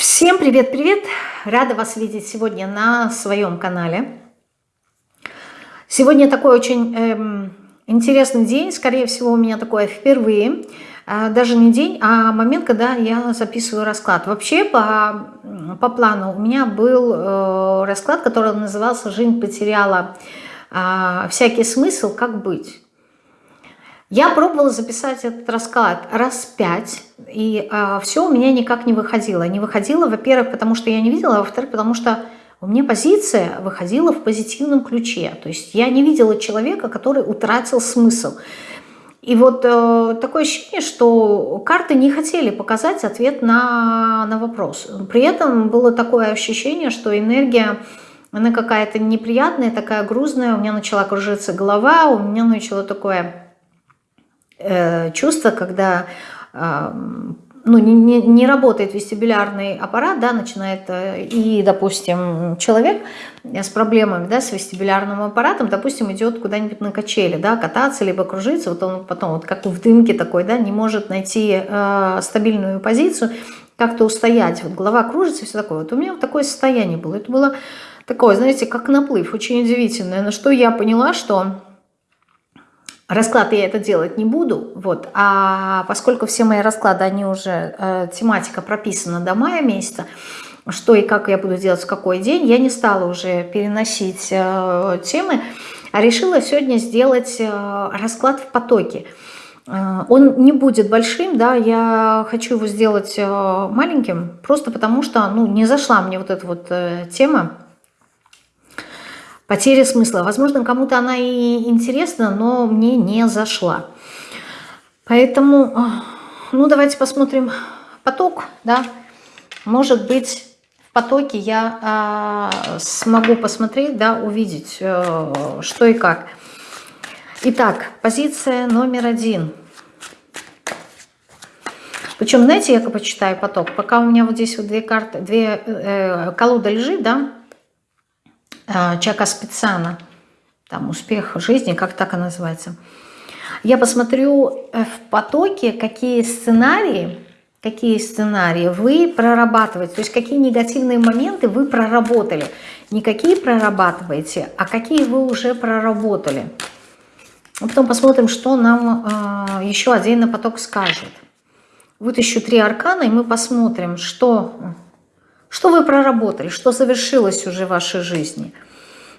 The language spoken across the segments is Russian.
Всем привет-привет! Рада вас видеть сегодня на своем канале. Сегодня такой очень эм, интересный день, скорее всего у меня такое впервые. Э, даже не день, а момент, когда я записываю расклад. Вообще по, по плану у меня был э, расклад, который назывался «Жизнь потеряла э, всякий смысл, как быть?». Я пробовала записать этот расклад раз пять, и э, все у меня никак не выходило. Не выходило, во-первых, потому что я не видела, а во-вторых, потому что у меня позиция выходила в позитивном ключе. То есть я не видела человека, который утратил смысл. И вот э, такое ощущение, что карты не хотели показать ответ на, на вопрос. При этом было такое ощущение, что энергия, она какая-то неприятная, такая грузная. У меня начала кружиться голова, у меня начало такое Э, чувство, когда э, ну, не, не, не работает вестибулярный аппарат, да, начинает, э, и, допустим, человек с проблемами, да, с вестибулярным аппаратом, допустим, идет куда-нибудь на качели, да, кататься, либо кружиться, вот он потом, вот как в дымке такой, да, не может найти э, стабильную позицию, как-то устоять, вот голова кружится, все такое. Вот у меня вот такое состояние было, это было такое, знаете, как наплыв, очень удивительное, на что я поняла, что Расклад я это делать не буду, вот, а поскольку все мои расклады, они уже, э, тематика прописана до мая месяца, что и как я буду делать в какой день, я не стала уже переносить э, темы, а решила сегодня сделать э, расклад в потоке. Э, он не будет большим, да, я хочу его сделать э, маленьким, просто потому что, ну, не зашла мне вот эта вот э, тема, Потеря смысла. Возможно, кому-то она и интересна, но мне не зашла. Поэтому, а, ну, давайте посмотрим поток, да. Может быть, в потоке я э, смогу посмотреть, да, увидеть, э, что и как. Итак, позиция номер один. Причем, знаете, я почитаю поток, пока у меня вот здесь вот две карты, две э, колода лежит, да, Чака Специана, там «Успех жизни», как так и называется. Я посмотрю э, в потоке, какие сценарии, какие сценарии вы прорабатываете, то есть какие негативные моменты вы проработали. Не какие прорабатываете, а какие вы уже проработали. А потом посмотрим, что нам э, еще отдельно поток скажет. Вытащу три аркана, и мы посмотрим, что что вы проработали, что завершилось уже в вашей жизни.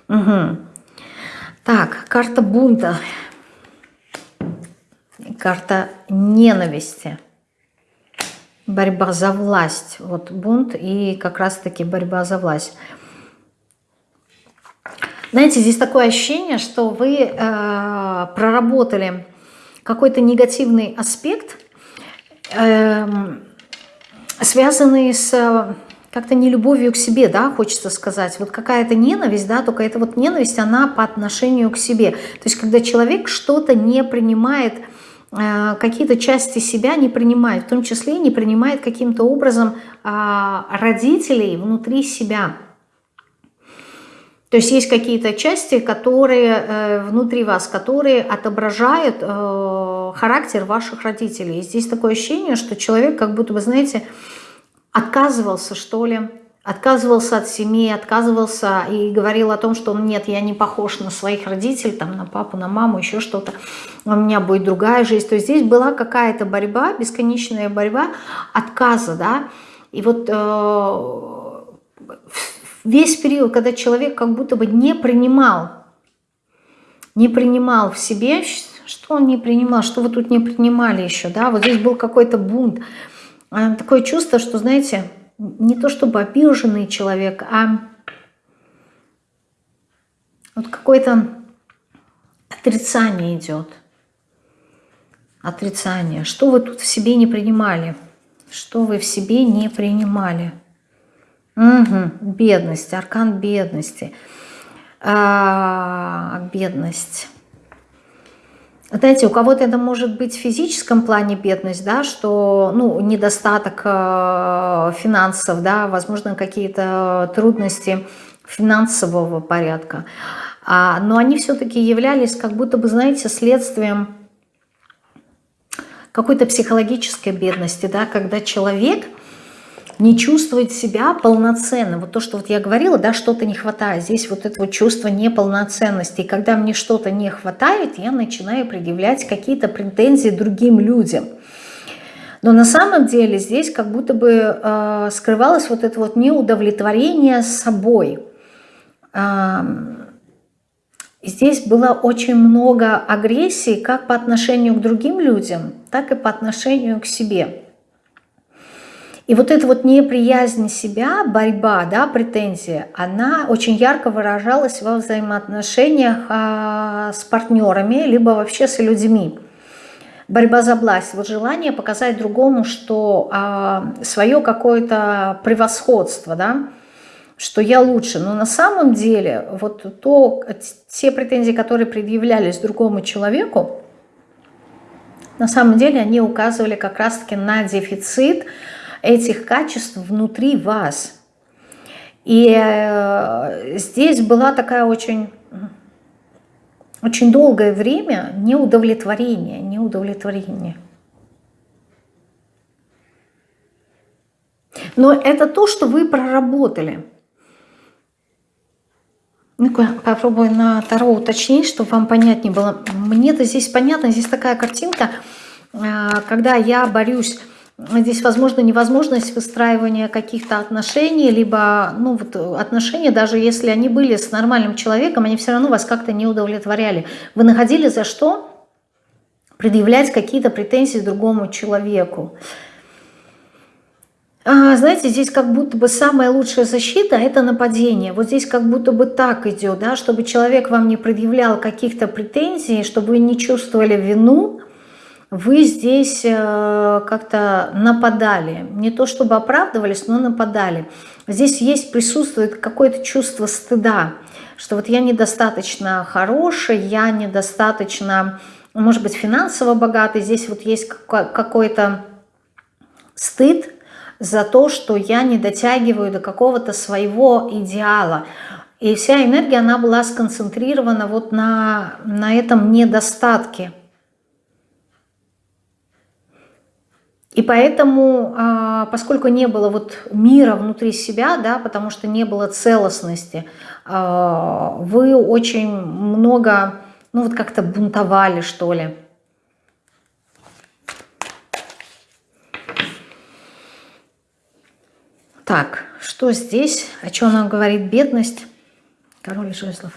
Угу. Так, карта бунта. Карта ненависти. Борьба за власть. Вот бунт и как раз-таки борьба за власть. Знаете, здесь такое ощущение, что вы э, проработали какой-то негативный аспект, э, связанный с как-то не любовью к себе, да, хочется сказать. Вот какая-то ненависть, да, только эта вот ненависть, она по отношению к себе. То есть, когда человек что-то не принимает, э, какие-то части себя не принимает, в том числе не принимает каким-то образом э, родителей внутри себя. То есть есть какие-то части, которые э, внутри вас, которые отображают э, характер ваших родителей. И здесь такое ощущение, что человек как будто бы, знаете, отказывался, что ли, отказывался от семьи, отказывался и говорил о том, что нет, я не похож на своих родителей, там, на папу, на маму, еще что-то, у меня будет другая жизнь. То есть здесь была какая-то борьба, бесконечная борьба отказа, да, и вот э, весь период, когда человек как будто бы не принимал, не принимал в себе, что он не принимал, что вы тут не принимали еще, да, вот здесь был какой-то бунт, а, такое чувство, что, знаете, не то чтобы обиженный человек, а вот какое-то отрицание идет. Отрицание. Что вы тут в себе не принимали? Что вы в себе не принимали? Угу, бедность, аркан бедности. А, бедность. Знаете, у кого-то это может быть в физическом плане бедность, да, что, ну, недостаток э, финансов, да, возможно, какие-то трудности финансового порядка. А, но они все-таки являлись как будто бы, знаете, следствием какой-то психологической бедности, да, когда человек не чувствовать себя полноценно. Вот то, что вот я говорила, да, что-то не хватает. Здесь вот это вот чувство неполноценности. И когда мне что-то не хватает, я начинаю предъявлять какие-то претензии другим людям. Но на самом деле здесь как будто бы э, скрывалось вот это вот неудовлетворение собой. Э, здесь было очень много агрессии как по отношению к другим людям, так и по отношению к себе. И вот эта вот неприязнь себя, борьба, да, претензия, она очень ярко выражалась во взаимоотношениях а, с партнерами, либо вообще с людьми. Борьба за власть, вот желание показать другому, что а, свое какое-то превосходство, да, что я лучше. Но на самом деле вот то, те претензии, которые предъявлялись другому человеку, на самом деле они указывали как раз-таки на дефицит, этих качеств внутри вас. И э, здесь была такая очень, очень долгое время неудовлетворение, неудовлетворение. Но это то, что вы проработали. ну попробую на Таро уточнить, чтобы вам понятнее было. Мне-то здесь понятно, здесь такая картинка, э, когда я борюсь Здесь, возможно, невозможность выстраивания каких-то отношений, либо ну, вот отношения, даже если они были с нормальным человеком, они все равно вас как-то не удовлетворяли. Вы находили за что предъявлять какие-то претензии другому человеку. А, знаете, здесь как будто бы самая лучшая защита – это нападение. Вот здесь как будто бы так идет, да, чтобы человек вам не предъявлял каких-то претензий, чтобы вы не чувствовали вину, вы здесь э, как-то нападали. Не то чтобы оправдывались, но нападали. Здесь есть, присутствует какое-то чувство стыда, что вот я недостаточно хороший, я недостаточно, может быть, финансово богатый. Здесь вот есть какой-то стыд за то, что я не дотягиваю до какого-то своего идеала. И вся энергия, она была сконцентрирована вот на, на этом недостатке. И поэтому, а, поскольку не было вот мира внутри себя, да, потому что не было целостности, а, вы очень много, ну вот как-то бунтовали, что ли. Так, что здесь? О чем нам говорит бедность? Король жезлов.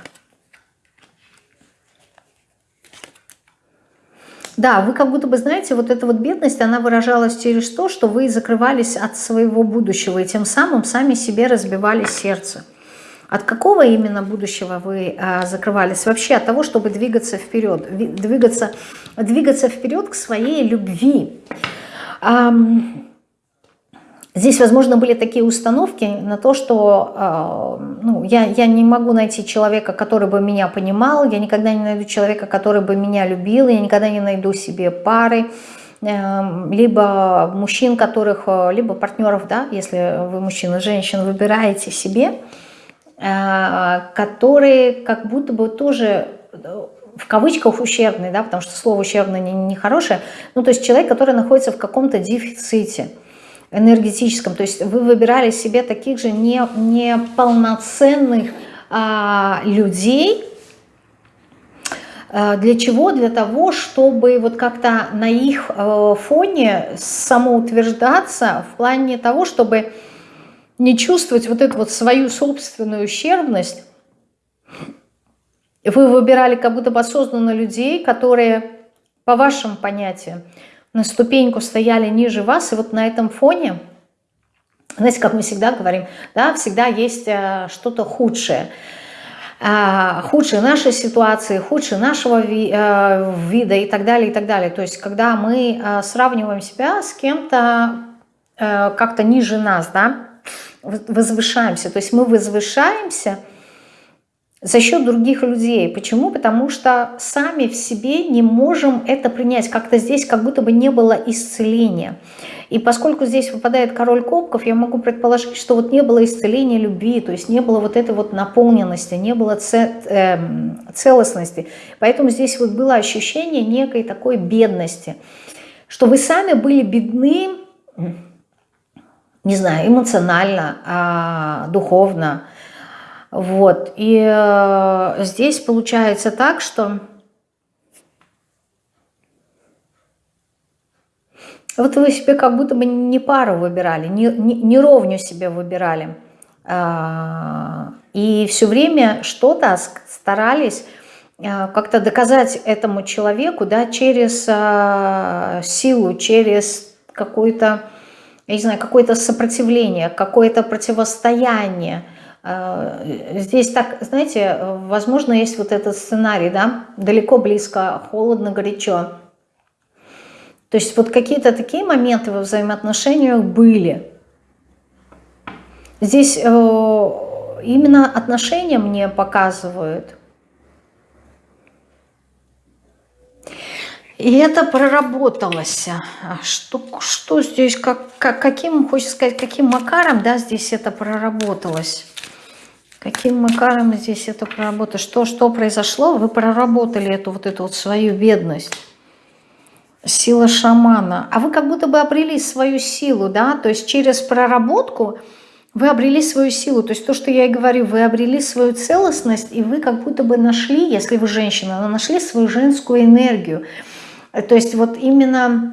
Да, вы как будто бы, знаете, вот эта вот бедность, она выражалась через то, что вы закрывались от своего будущего и тем самым сами себе разбивали сердце. От какого именно будущего вы а, закрывались? Вообще от того, чтобы двигаться вперед, двигаться, двигаться вперед к своей любви. Здесь, возможно, были такие установки на то, что э, ну, я, я не могу найти человека, который бы меня понимал, я никогда не найду человека, который бы меня любил, я никогда не найду себе пары, э, либо мужчин, которых, э, либо партнеров, да, если вы мужчина, женщин, выбираете себе, э, которые как будто бы тоже э, в кавычках ущербные, да, потому что слово ущербное нехорошее, не, не ну, то есть человек, который находится в каком-то дефиците – энергетическом. То есть вы выбирали себе таких же не, неполноценных а, людей. А, для чего? Для того, чтобы вот как-то на их а, фоне самоутверждаться в плане того, чтобы не чувствовать вот эту вот свою собственную ущербность. Вы выбирали как будто бы осознанно людей, которые, по вашим понятиям, на ступеньку стояли ниже вас, и вот на этом фоне, знаете, как мы всегда говорим, да, всегда есть э, что-то худшее. Э, худшие нашей ситуации, худшие нашего э, вида и так далее, и так далее. То есть, когда мы э, сравниваем себя с кем-то как-то ниже нас, да, возвышаемся. То есть мы возвышаемся – за счет других людей. Почему? Потому что сами в себе не можем это принять. Как-то здесь как будто бы не было исцеления. И поскольку здесь выпадает король кубков, я могу предположить, что вот не было исцеления любви, то есть не было вот этой вот наполненности, не было э, целостности. Поэтому здесь вот было ощущение некой такой бедности, что вы сами были бедны не знаю, эмоционально, а, духовно. Вот. И э, здесь получается так, что вот вы себе как будто бы не пару выбирали, не, не, не ровню себе выбирали. А, и все время что-то старались а, как-то доказать этому человеку да, через а, силу, через какое-то, я не знаю, какое-то сопротивление, какое-то противостояние. Здесь так, знаете, возможно, есть вот этот сценарий, да, далеко, близко, холодно, горячо. То есть вот какие-то такие моменты во взаимоотношениях были – Здесь э, именно отношения мне показывают. И это проработалось. Что, что здесь, как, как, каким, хочется сказать, каким макаром, да, здесь это проработалось? Каким макаром здесь это проработалось? Что, что произошло? Вы проработали эту вот эту вот свою бедность. Сила шамана. А вы как будто бы обрели свою силу, да, то есть через проработку вы обрели свою силу, то есть то, что я и говорю, вы обрели свою целостность, и вы как будто бы нашли, если вы женщина, нашли свою женскую энергию. То есть вот именно...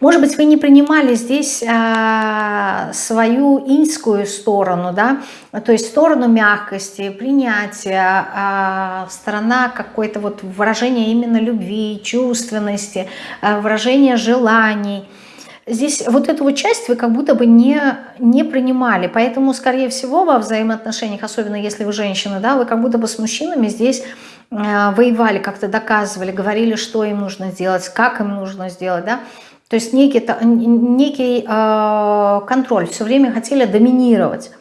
Может быть, вы не принимали здесь а, свою инскую сторону, да, то есть сторону мягкости, принятия, а, сторона какой-то вот выражения именно любви, чувственности, а, выражения желаний – здесь вот эту вот часть вы как будто бы не, не принимали. Поэтому, скорее всего, во взаимоотношениях, особенно если вы женщина, да, вы как будто бы с мужчинами здесь э, воевали, как-то доказывали, говорили, что им нужно сделать, как им нужно сделать, да. То есть некий, некий э, контроль, все время хотели доминировать.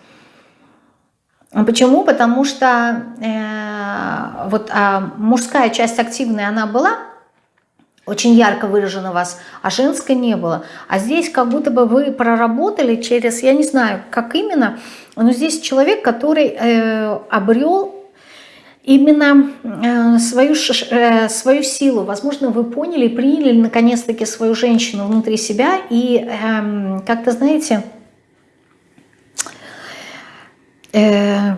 Почему? Потому что э, вот э, мужская часть активная, она была, очень ярко выражено вас, а женской не было. А здесь как будто бы вы проработали через, я не знаю, как именно, но здесь человек, который э, обрел именно э, свою, э, свою силу. Возможно, вы поняли, приняли наконец-таки свою женщину внутри себя и э, как-то, знаете, э,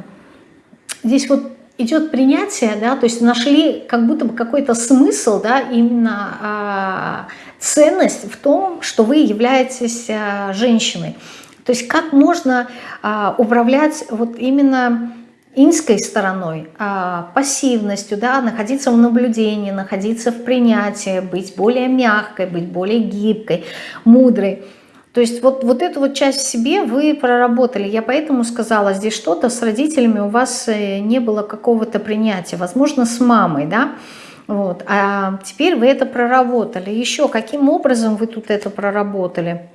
здесь вот идет принятие, да, то есть нашли как будто бы какой-то смысл, да, именно а, ценность в том, что вы являетесь а, женщиной. То есть как можно а, управлять вот именно инской стороной, а, пассивностью, да, находиться в наблюдении, находиться в принятии, быть более мягкой, быть более гибкой, мудрой. То есть вот, вот эту вот часть в себе вы проработали. Я поэтому сказала, здесь что-то с родителями у вас э, не было какого-то принятия. Возможно, с мамой, да? Вот. А теперь вы это проработали. Еще каким образом вы тут это проработали?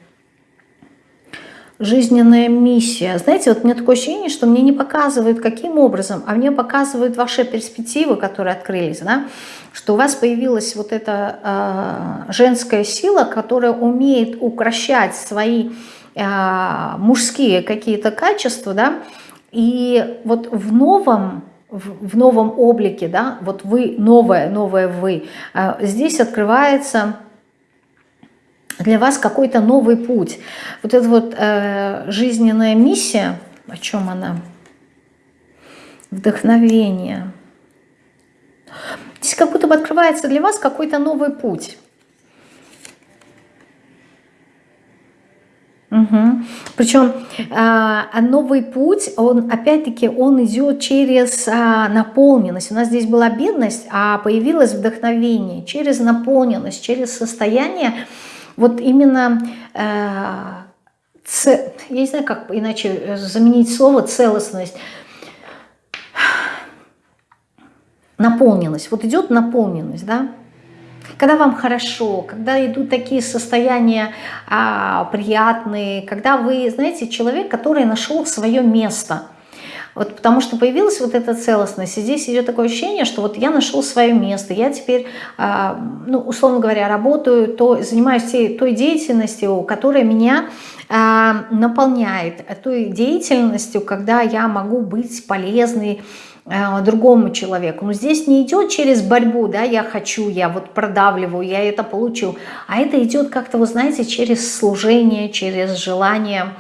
Жизненная миссия. Знаете, вот меня такое ощущение, что мне не показывают, каким образом, а мне показывают ваши перспективы, которые открылись, да, что у вас появилась вот эта э, женская сила, которая умеет укращать свои э, мужские какие-то качества, да, и вот в новом в новом облике, да, вот вы новое, новое вы, э, здесь открывается для вас какой-то новый путь. Вот эта вот э, жизненная миссия, о чем она? Вдохновение. Здесь как будто бы открывается для вас какой-то новый путь. Угу. Причем а, новый путь, он опять-таки он идет через а, наполненность. У нас здесь была бедность, а появилось вдохновение через наполненность, через состояние, вот именно, э, я не знаю, как иначе заменить слово целостность, наполненность. Вот идет наполненность, да? Когда вам хорошо, когда идут такие состояния а, приятные, когда вы, знаете, человек, который нашел свое место. Вот потому что появилась вот эта целостность, и здесь идет такое ощущение, что вот я нашел свое место, я теперь, а, ну, условно говоря, работаю, то, занимаюсь той, той деятельностью, которая меня а, наполняет, той деятельностью, когда я могу быть полезной, а, другому человеку. Но здесь не идет через борьбу, да, я хочу, я вот продавливаю, я это получу, а это идет как-то, вы знаете, через служение, через желание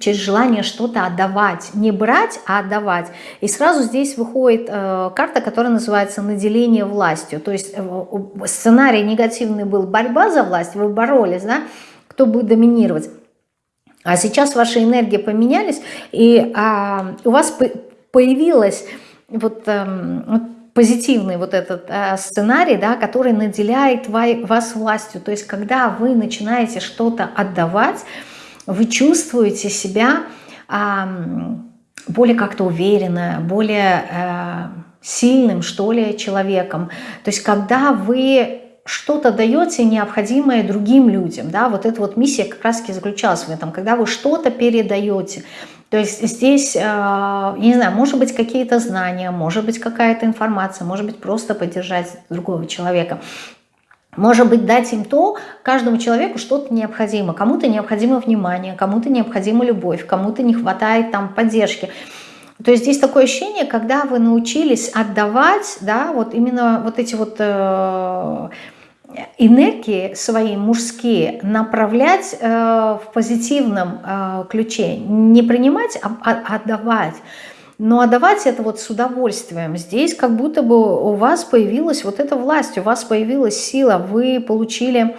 через желание что-то отдавать. Не брать, а отдавать. И сразу здесь выходит э, карта, которая называется «наделение властью». То есть э, сценарий негативный был борьба за власть, вы боролись, да, кто будет доминировать. А сейчас ваши энергии поменялись, и а, у вас появилась вот, э, вот позитивный вот этот э, сценарий, да, который наделяет вас властью. То есть когда вы начинаете что-то отдавать, вы чувствуете себя более как-то уверенно, более э, сильным, что ли, человеком. То есть когда вы что-то даете необходимое другим людям, да, вот эта вот миссия как раз-таки заключалась в этом, когда вы что-то передаете, то есть здесь, э, не знаю, может быть какие-то знания, может быть какая-то информация, может быть просто поддержать другого человека. Может быть, дать им то, каждому человеку что-то необходимо. Кому-то необходимо внимание, кому-то необходима любовь, кому-то не хватает там поддержки. То есть здесь такое ощущение, когда вы научились отдавать, да, вот именно вот эти вот э, энергии свои мужские направлять э, в позитивном э, ключе, не принимать, а, а отдавать. Но отдавать это вот с удовольствием. Здесь как будто бы у вас появилась вот эта власть, у вас появилась сила, вы получили...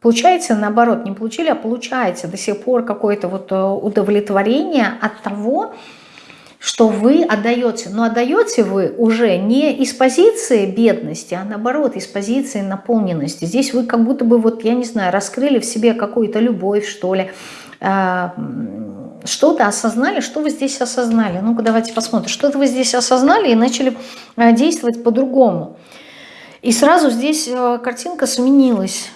Получаете, наоборот, не получили, а получаете до сих пор какое-то вот э, удовлетворение от того, что вы отдаете. Но отдаете вы уже не из позиции бедности, а наоборот, из позиции наполненности. Здесь вы как будто бы, вот я не знаю, раскрыли в себе какую-то любовь, что ли, а, что-то осознали, что вы здесь осознали. Ну-ка, давайте посмотрим. Что-то вы здесь осознали и начали э, действовать по-другому. И сразу здесь э, картинка сменилась.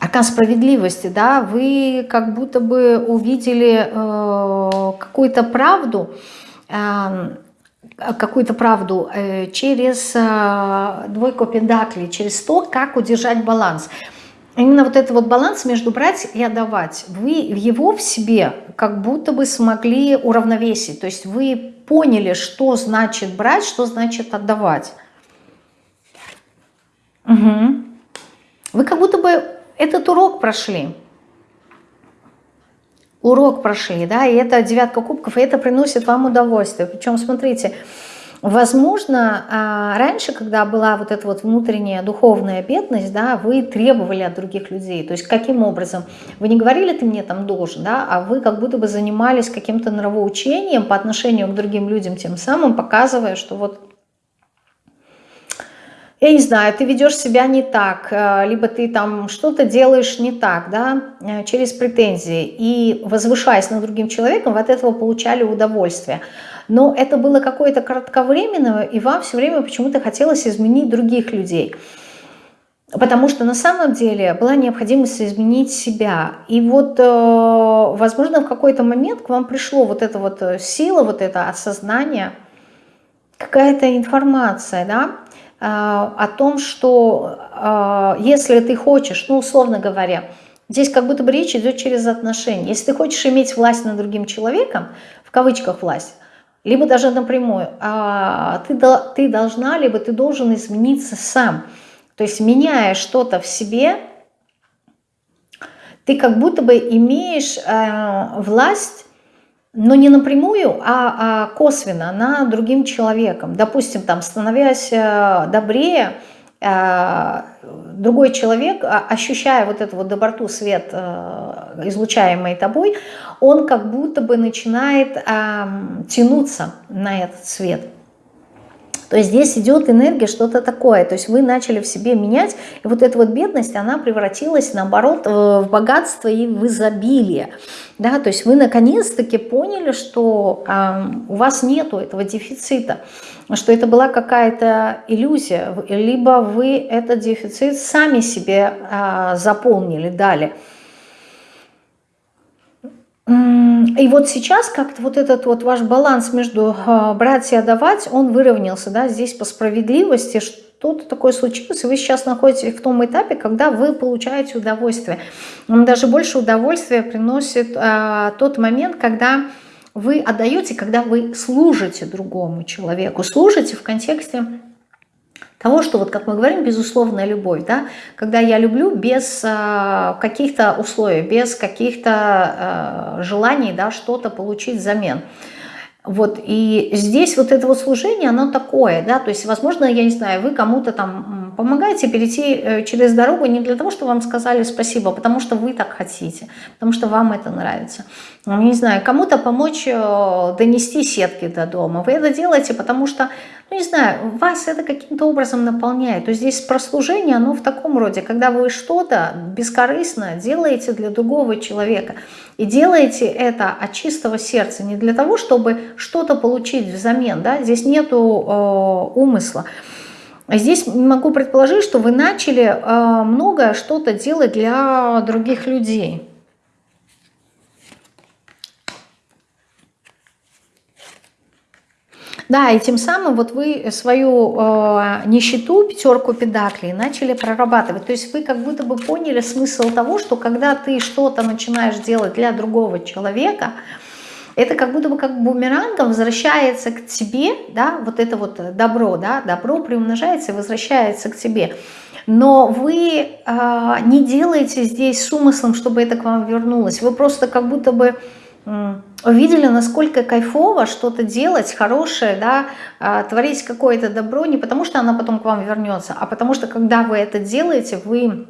Ока справедливости, да, вы как будто бы увидели э, какую-то правду, э, какую-то правду э, через э, двойку пентаклей, через то, как удержать баланс именно вот этот вот баланс между брать и отдавать, вы его в себе как будто бы смогли уравновесить. То есть вы поняли, что значит брать, что значит отдавать. Угу. Вы как будто бы этот урок прошли. Урок прошли, да, и это девятка кубков, и это приносит вам удовольствие. Причем, смотрите, Возможно, а, раньше, когда была вот эта вот внутренняя духовная бедность, да, вы требовали от других людей. То есть каким образом? Вы не говорили, ты мне там должен, да, а вы как будто бы занимались каким-то нравоучением по отношению к другим людям, тем самым показывая, что вот я не знаю, ты ведешь себя не так, э, либо ты там что-то делаешь не так, да, э, через претензии. И возвышаясь над другим человеком, вы от этого получали удовольствие но это было какое-то кратковременное, и вам все время почему-то хотелось изменить других людей. Потому что на самом деле была необходимость изменить себя. И вот, э, возможно, в какой-то момент к вам пришло вот эта вот э, сила, вот это осознание, какая-то информация, да, э, о том, что если ты хочешь, ну, условно говоря, здесь как будто бы речь идет через отношения. Если ты хочешь иметь власть над другим человеком, в кавычках власть, либо даже напрямую, а ты, ты должна, либо ты должен измениться сам. То есть меняя что-то в себе, ты как будто бы имеешь э, власть, но не напрямую, а, а косвенно на другим человеком. Допустим, там, становясь э, добрее, другой человек, а, ощущая вот эту вот доброту, свет, э, излучаемый тобой, он как будто бы начинает э, тянуться на этот свет. То есть здесь идет энергия, что-то такое. То есть вы начали в себе менять, и вот эта вот бедность, она превратилась, наоборот, э, в богатство и в изобилие. Да? То есть вы наконец-таки поняли, что э, у вас нету этого дефицита, что это была какая-то иллюзия, либо вы этот дефицит сами себе э, заполнили, дали. И вот сейчас как-то вот этот вот ваш баланс между э, брать и отдавать, он выровнялся, да, здесь по справедливости, что-то такое случилось, и вы сейчас находитесь в том этапе, когда вы получаете удовольствие. Вам даже больше удовольствия приносит э, тот момент, когда вы отдаете, когда вы служите другому человеку, служите в контексте того, что, вот как мы говорим, безусловная любовь, да, когда я люблю без э, каких-то условий, без каких-то э, желаний, да, что-то получить взамен. Вот, и здесь вот это вот служение, оно такое, да, то есть, возможно, я не знаю, вы кому-то там помогаете перейти э, через дорогу не для того, чтобы вам сказали спасибо, а потому что вы так хотите, потому что вам это нравится. Ну, не знаю, кому-то помочь э, донести сетки до дома. Вы это делаете, потому что ну не знаю, вас это каким-то образом наполняет. То есть здесь прослужение, оно в таком роде, когда вы что-то бескорыстно делаете для другого человека. И делаете это от чистого сердца, не для того, чтобы что-то получить взамен. Да? Здесь нету э, умысла. Здесь могу предположить, что вы начали э, многое что-то делать для других людей. Да, и тем самым вот вы свою э, нищету, пятерку педаклей, начали прорабатывать. То есть вы как будто бы поняли смысл того, что когда ты что-то начинаешь делать для другого человека, это как будто бы как бумерангом возвращается к тебе, да, вот это вот добро, да, добро приумножается и возвращается к тебе. Но вы э, не делаете здесь с умыслом, чтобы это к вам вернулось. Вы просто как будто бы увидели, насколько кайфово что-то делать хорошее, да, а, творить какое-то добро, не потому что она потом к вам вернется, а потому что когда вы это делаете, вы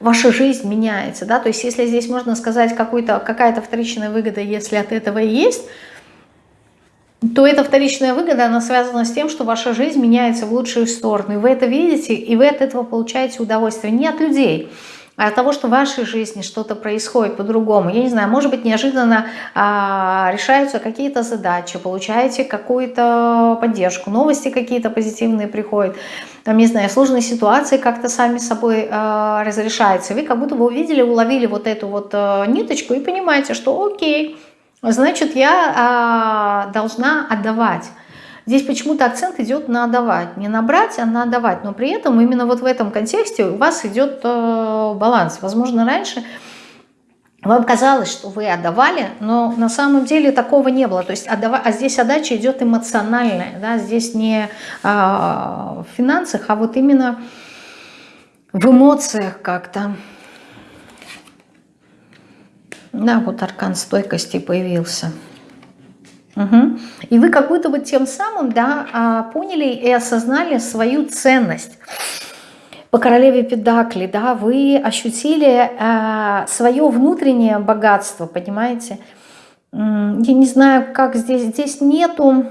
ваша жизнь меняется, да, то есть если здесь можно сказать какая-то вторичная выгода, если от этого есть, то эта вторичная выгода, она связана с тем, что ваша жизнь меняется в лучшую сторону, и вы это видите, и вы от этого получаете удовольствие, не от людей, от того, что в вашей жизни что-то происходит по-другому. Я не знаю, может быть, неожиданно а, решаются какие-то задачи, получаете какую-то поддержку, новости какие-то позитивные приходят, там, не знаю, сложные ситуации как-то сами собой а, разрешаются. Вы как будто бы увидели, уловили вот эту вот а, ниточку и понимаете, что окей, значит, я а, должна отдавать. Здесь почему-то акцент идет на отдавать. Не на брать, а на отдавать. Но при этом именно вот в этом контексте у вас идет э, баланс. Возможно, раньше вам казалось, что вы отдавали, но на самом деле такого не было. То есть отдава... А здесь отдача идет эмоциональная. Да? Здесь не а, в финансах, а вот именно в эмоциях как-то. Да, вот аркан стойкости появился. Угу. И вы как будто бы тем самым да, а, поняли и осознали свою ценность. По королеве Педакли, да, вы ощутили э, свое внутреннее богатство, понимаете? Я не знаю, как здесь, здесь нету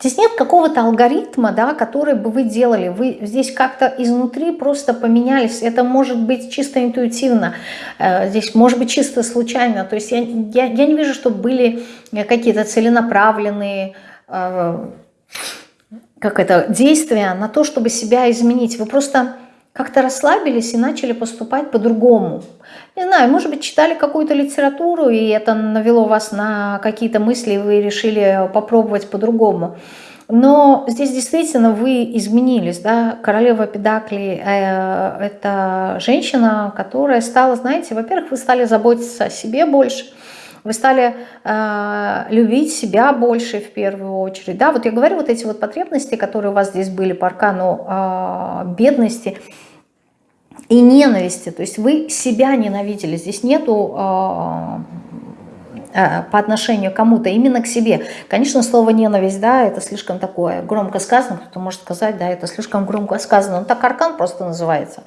Здесь нет какого-то алгоритма, да, который бы вы делали. Вы здесь как-то изнутри просто поменялись. Это может быть чисто интуитивно, э, здесь может быть чисто случайно. То есть я, я, я не вижу, чтобы были какие-то целенаправленные э, как это, действия на то, чтобы себя изменить. Вы просто как-то расслабились и начали поступать по-другому. Не знаю, может быть, читали какую-то литературу, и это навело вас на какие-то мысли, и вы решили попробовать по-другому. Но здесь действительно вы изменились, да, королева Педакли э, – это женщина, которая стала, знаете, во-первых, вы стали заботиться о себе больше, вы стали э, любить себя больше в первую очередь. Да, вот я говорю, вот эти вот потребности, которые у вас здесь были по аркану э, бедности и ненависти, то есть вы себя ненавидели, здесь нету э, э, по отношению к кому-то, именно к себе. Конечно, слово ненависть, да, это слишком такое громко сказано, кто-то может сказать, да, это слишком громко сказано, но так аркан просто называется.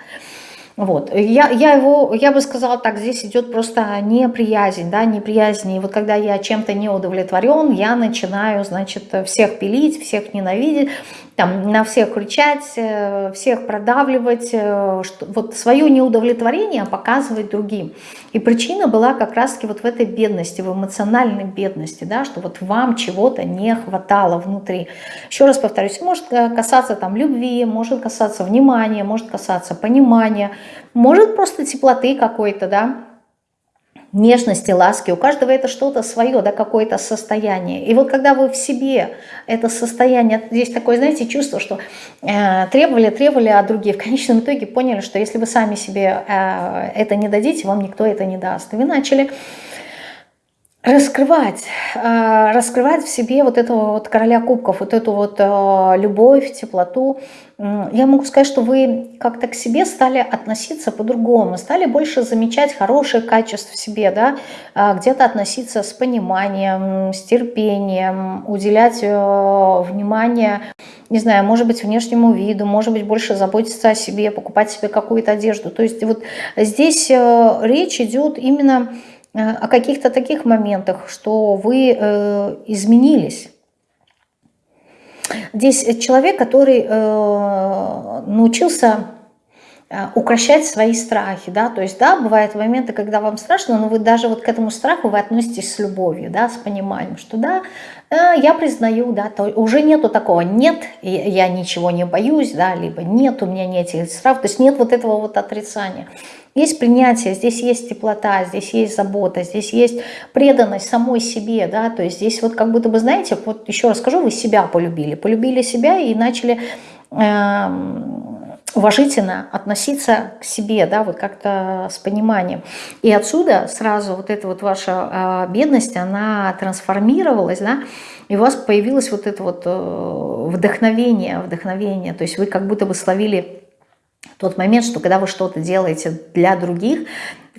Вот. Я, я, его, я бы сказала так, здесь идет просто неприязнь, да, неприязнь. И вот когда я чем-то не удовлетворен, я начинаю, значит, всех пилить, всех ненавидеть, там, на всех кричать, э, всех продавливать, э, что, вот свое неудовлетворение показывать другим. И причина была как раз-таки вот в этой бедности, в эмоциональной бедности, да, что вот вам чего-то не хватало внутри. Еще раз повторюсь, может касаться там любви, может касаться внимания, может касаться понимания, может просто теплоты какой-то, да, нежности, ласки. У каждого это что-то свое, да, какое-то состояние. И вот когда вы в себе это состояние, здесь такое, знаете, чувство, что э, требовали, требовали от других, в конечном итоге поняли, что если вы сами себе э, это не дадите, вам никто это не даст. И вы начали раскрывать, а, раскрывать в себе вот этого вот короля кубков, вот эту вот а, любовь, теплоту. Я могу сказать, что вы как-то к себе стали относиться по-другому, стали больше замечать хорошие качества в себе, да, а, где-то относиться с пониманием, с терпением, уделять э, внимание, не знаю, может быть, внешнему виду, может быть, больше заботиться о себе, покупать себе какую-то одежду. То есть вот здесь э, речь идет именно Э, о каких-то таких моментах, что вы э, изменились. Здесь человек, который э, научился укращать свои страхи, да, то есть, да, бывают моменты, когда вам страшно, но вы даже вот к этому страху вы относитесь с любовью, да, с пониманием, что да, я признаю, да, то уже нету такого, нет, я ничего не боюсь, да, либо нет, у меня нет этих страхов, то есть нет вот этого вот отрицания. Есть принятие, здесь есть теплота, здесь есть забота, здесь есть преданность самой себе, да, то есть здесь вот как будто бы, знаете, вот еще раз скажу, вы себя полюбили, полюбили себя и начали э, уважительно относиться к себе, да, вот как-то с пониманием. И отсюда сразу вот эта вот ваша э, бедность, она трансформировалась, да, и у вас появилось вот это вот э, вдохновение, вдохновение, то есть вы как будто бы словили тот момент, что когда вы что-то делаете для других,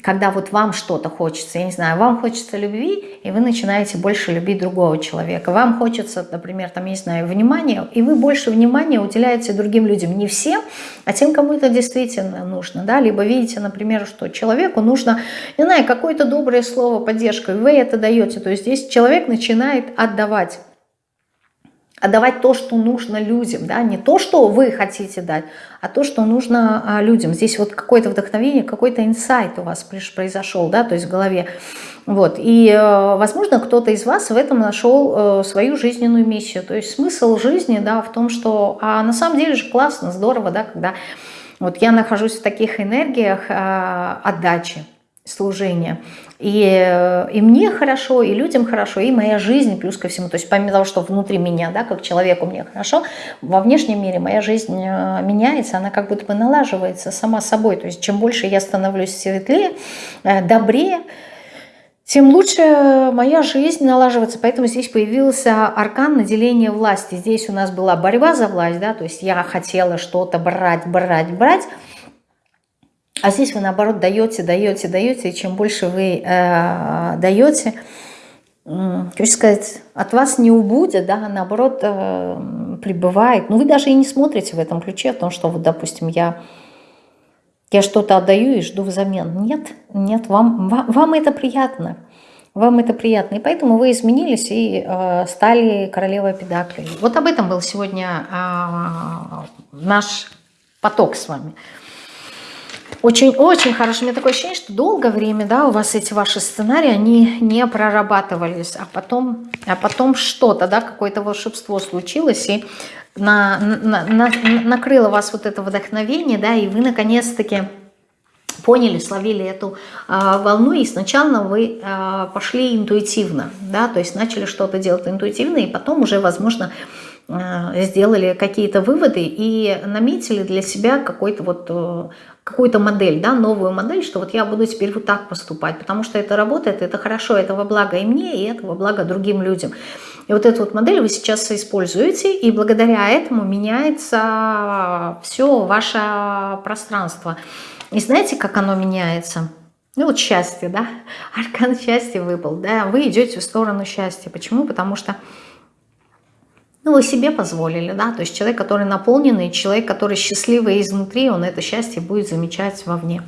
когда вот вам что-то хочется, я не знаю, вам хочется любви, и вы начинаете больше любить другого человека. Вам хочется, например, там, я не знаю, внимания, и вы больше внимания уделяете другим людям. Не всем, а тем, кому это действительно нужно. Да? Либо видите, например, что человеку нужно, не знаю, какое-то доброе слово, поддержка, и вы это даете. То есть здесь человек начинает отдавать отдавать то, что нужно людям, да, не то, что вы хотите дать, а то, что нужно а, людям. Здесь вот какое-то вдохновение, какой-то инсайт у вас произошел, да, то есть в голове. Вот, и, э, возможно, кто-то из вас в этом нашел э, свою жизненную миссию, то есть смысл жизни, да, в том, что, а на самом деле же классно, здорово, да, когда вот я нахожусь в таких энергиях а, отдачи, служения. И, э, и мне хорошо, и людям хорошо, и моя жизнь плюс ко всему. То есть помимо того, что внутри меня, да, как человеку мне хорошо, во внешнем мире моя жизнь э, меняется, она как будто бы налаживается сама собой. То есть чем больше я становлюсь светлее, э, добрее, тем лучше моя жизнь налаживается. Поэтому здесь появился аркан наделения власти. Здесь у нас была борьба за власть, да, то есть я хотела что-то брать, брать, брать, а здесь вы, наоборот, даете, даете, даете, и чем больше вы э, даете, э, хочу сказать, от вас не убудет, да, а наоборот, э, прибывает. Ну, вы даже и не смотрите в этом ключе о том, что, вот, допустим, я, я что-то отдаю и жду взамен. Нет, нет, вам, вам, вам это приятно. Вам это приятно. И поэтому вы изменились и э, стали королевой педаклей. Вот об этом был сегодня э, наш поток с вами. Очень-очень хорошо. У меня такое ощущение, что долгое время, да, у вас эти ваши сценарии, они не прорабатывались, а потом, а потом что-то, да, какое-то волшебство случилось, и на, на, на, накрыло вас вот это вдохновение, да, и вы наконец-таки поняли, словили эту э, волну, и сначала вы э, пошли интуитивно, да, то есть начали что-то делать интуитивно, и потом уже, возможно, сделали какие-то выводы и наметили для себя какой-то вот э, какую-то модель, да, новую модель, что вот я буду теперь вот так поступать, потому что это работает, это хорошо, это во благо и мне, и это во благо другим людям. И вот эту вот модель вы сейчас используете, и благодаря этому меняется все ваше пространство. И знаете, как оно меняется? Ну вот счастье, да, аркан счастья выпал, да, вы идете в сторону счастья. Почему? Потому что ну, вы себе позволили, да, то есть человек, который наполненный, человек, который счастливый изнутри, он это счастье будет замечать вовне.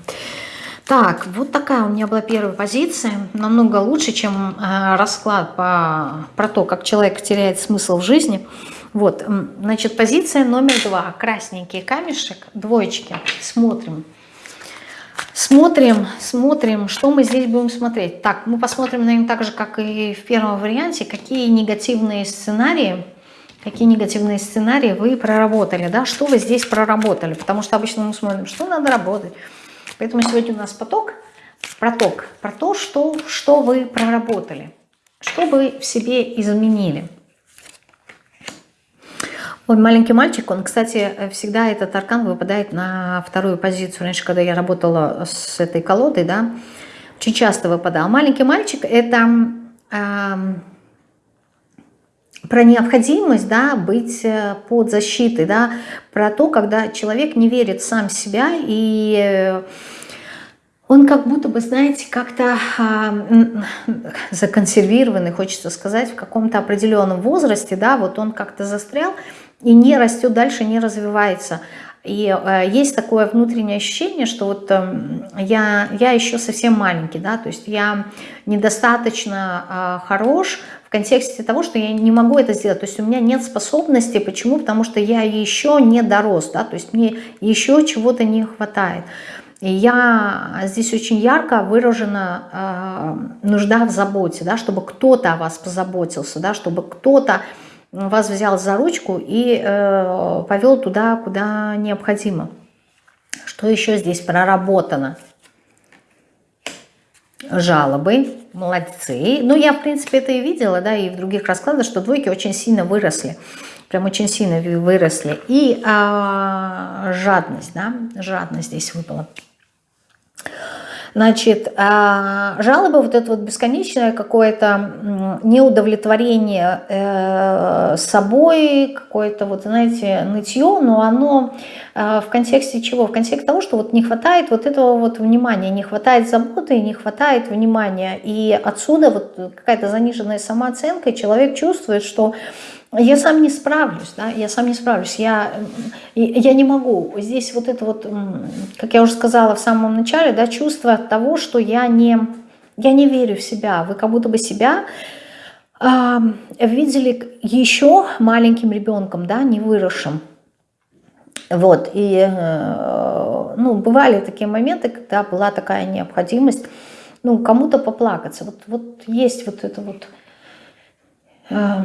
Так, вот такая у меня была первая позиция, намного лучше, чем э, расклад по, про то, как человек теряет смысл в жизни. Вот, значит, позиция номер два, красненький камешек, двоечки, смотрим. Смотрим, смотрим, что мы здесь будем смотреть. Так, мы посмотрим, наверное, так же, как и в первом варианте, какие негативные сценарии какие негативные сценарии вы проработали, да, что вы здесь проработали, потому что обычно мы смотрим, что надо работать. Поэтому сегодня у нас поток про то, про то что, что вы проработали, что вы в себе изменили. Ой, маленький мальчик, он, кстати, всегда этот аркан выпадает на вторую позицию. Раньше, когда я работала с этой колодой, да, очень часто выпадал. Маленький мальчик – это э, про необходимость да, быть э, под защитой, да, про то, когда человек не верит сам в себя и он как будто бы, знаете, как-то э, законсервированный, хочется сказать, в каком-то определенном возрасте, да, вот он как-то застрял, и не растет дальше, не развивается. И э, есть такое внутреннее ощущение, что вот э, я, я еще совсем маленький, да, то есть я недостаточно э, хорош в контексте того, что я не могу это сделать, то есть у меня нет способности, почему? Потому что я еще не дорос, да, то есть мне еще чего-то не хватает. И я здесь очень ярко выражена э, нужда в заботе, да, чтобы кто-то о вас позаботился, да, чтобы кто-то вас взял за ручку и э, повел туда, куда необходимо. Что еще здесь проработано? Жалобы, молодцы. Ну, я, в принципе, это и видела, да, и в других раскладах, что двойки очень сильно выросли. Прям очень сильно выросли. И э, жадность, да, жадность здесь выпала. Значит, а, жалобы, вот это вот бесконечное какое-то неудовлетворение э, собой, какое-то вот, знаете, нытье, но оно а, в контексте чего? В контексте того, что вот не хватает вот этого вот внимания, не хватает заботы, не хватает внимания. И отсюда вот какая-то заниженная самооценка, человек чувствует, что я сам не справлюсь, да, я сам не справлюсь, я, я не могу. Здесь вот это вот, как я уже сказала в самом начале, да, чувство того, что я не, я не верю в себя. Вы как будто бы себя э, видели еще маленьким ребенком, да, не выросшим. Вот, и, э, ну, бывали такие моменты, когда была такая необходимость, ну, кому-то поплакаться. Вот, вот есть вот это вот... Э,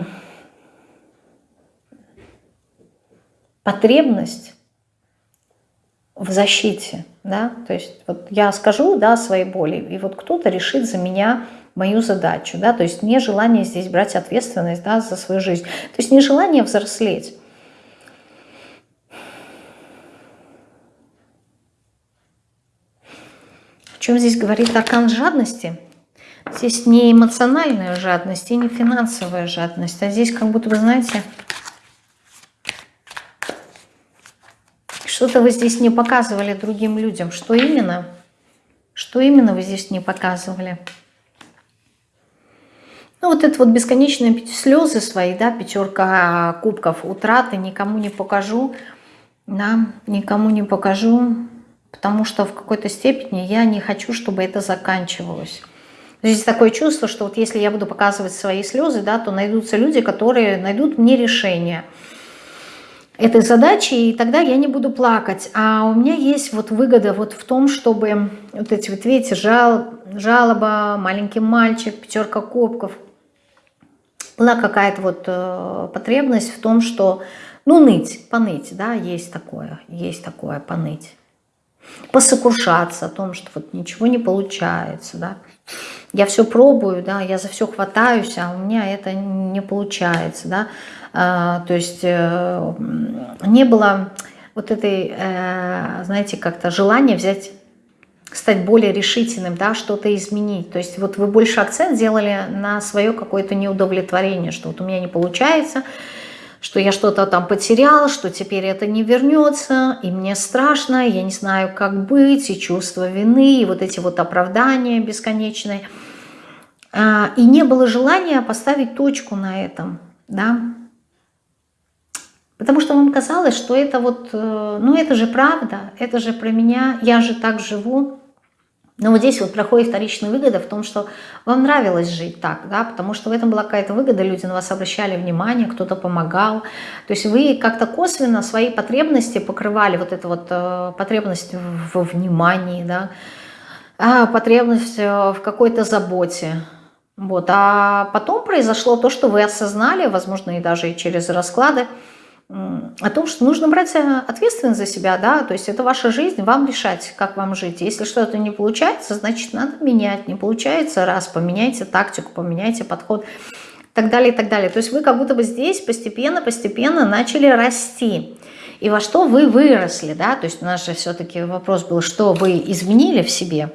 потребность в защите, да, то есть вот я скажу, да, своей боли, и вот кто-то решит за меня мою задачу, да, то есть нежелание здесь брать ответственность, да, за свою жизнь, то есть нежелание взрослеть. О чем здесь говорит аркан жадности? Здесь не эмоциональная жадность и не финансовая жадность, а здесь как будто, вы знаете, Что-то вы здесь не показывали другим людям. Что именно? Что именно вы здесь не показывали? Ну, вот это вот бесконечные слезы свои, да, пятерка кубков, утраты, никому не покажу, да, никому не покажу, потому что в какой-то степени я не хочу, чтобы это заканчивалось. Здесь такое чувство, что вот если я буду показывать свои слезы, да, то найдутся люди, которые найдут мне решение – этой задачи, и тогда я не буду плакать. А у меня есть вот выгода вот в том, чтобы вот эти вот, видите, жал, жалоба, маленький мальчик, пятерка кубков. Была какая-то вот э, потребность в том, что, ну, ныть, поныть, да, есть такое, есть такое, поныть. Посокрушаться о том, что вот ничего не получается, да. Я все пробую, да, я за все хватаюсь, а у меня это не получается, да то есть э, не было вот этой, э, знаете, как-то желания взять стать более решительным, да, что-то изменить. То есть вот вы больше акцент сделали на свое какое-то неудовлетворение, что вот у меня не получается, что я что-то там потерял, что теперь это не вернется, и мне страшно, я не знаю, как быть, и чувство вины, и вот эти вот оправдания бесконечные. А, и не было желания поставить точку на этом, да, Потому что вам казалось, что это вот, э, ну это же правда, это же про меня, я же так живу. Но вот здесь вот проходит вторичная выгода в том, что вам нравилось жить так, да, потому что в этом была какая-то выгода, люди на вас обращали внимание, кто-то помогал. То есть вы как-то косвенно свои потребности покрывали, вот эту вот э, потребность во внимании, да, а потребность э, в какой-то заботе. Вот. А потом произошло то, что вы осознали, возможно, и даже через расклады, о том, что нужно брать э, ответственность за себя, да, то есть это ваша жизнь, вам решать, как вам жить. Если что-то не получается, значит, надо менять. Не получается, раз, поменяйте тактику, поменяйте подход, так далее, и так далее. То есть вы как будто бы здесь постепенно-постепенно начали расти. И во что вы выросли, да, то есть у нас же все-таки вопрос был, что вы изменили в себе,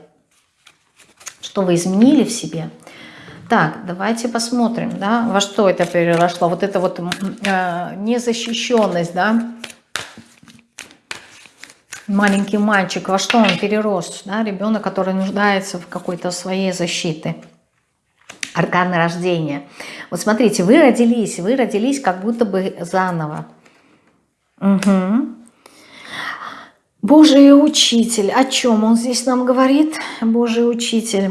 что вы изменили в себе – так, давайте посмотрим, да, во что это переросло. Вот это вот э, незащищенность, да. Маленький мальчик, во что он перерос, да, ребенок, который нуждается в какой-то своей защите. Арканы рождения. Вот смотрите, вы родились, вы родились как будто бы заново. Угу. Божий учитель, о чем он здесь нам говорит? Божий учитель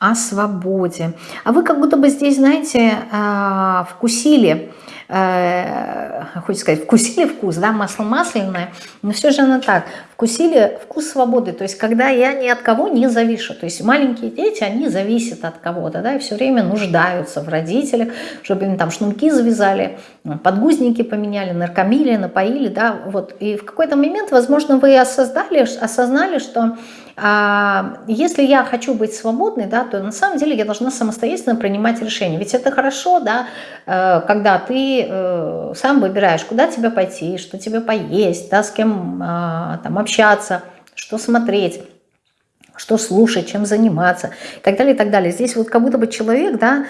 о свободе. А вы как будто бы здесь, знаете, а, вкусили, э, хочется сказать, вкусили вкус, да, масло масляное, но все же оно так, вкусили вкус свободы, то есть когда я ни от кого не завишу, то есть маленькие дети, они зависят от кого-то, да, и все время нуждаются в родителях, чтобы им там шнурки завязали, подгузники поменяли, наркомили, напоили, да, вот, и в какой-то момент, возможно, вы осознали, осознали, что если я хочу быть свободной, да, то на самом деле я должна самостоятельно принимать решения. Ведь это хорошо, да, э, когда ты э, сам выбираешь, куда тебе пойти, что тебе поесть, да, с кем а, там общаться, что смотреть что слушать, чем заниматься и так далее, и так далее. Здесь вот как будто бы человек, да,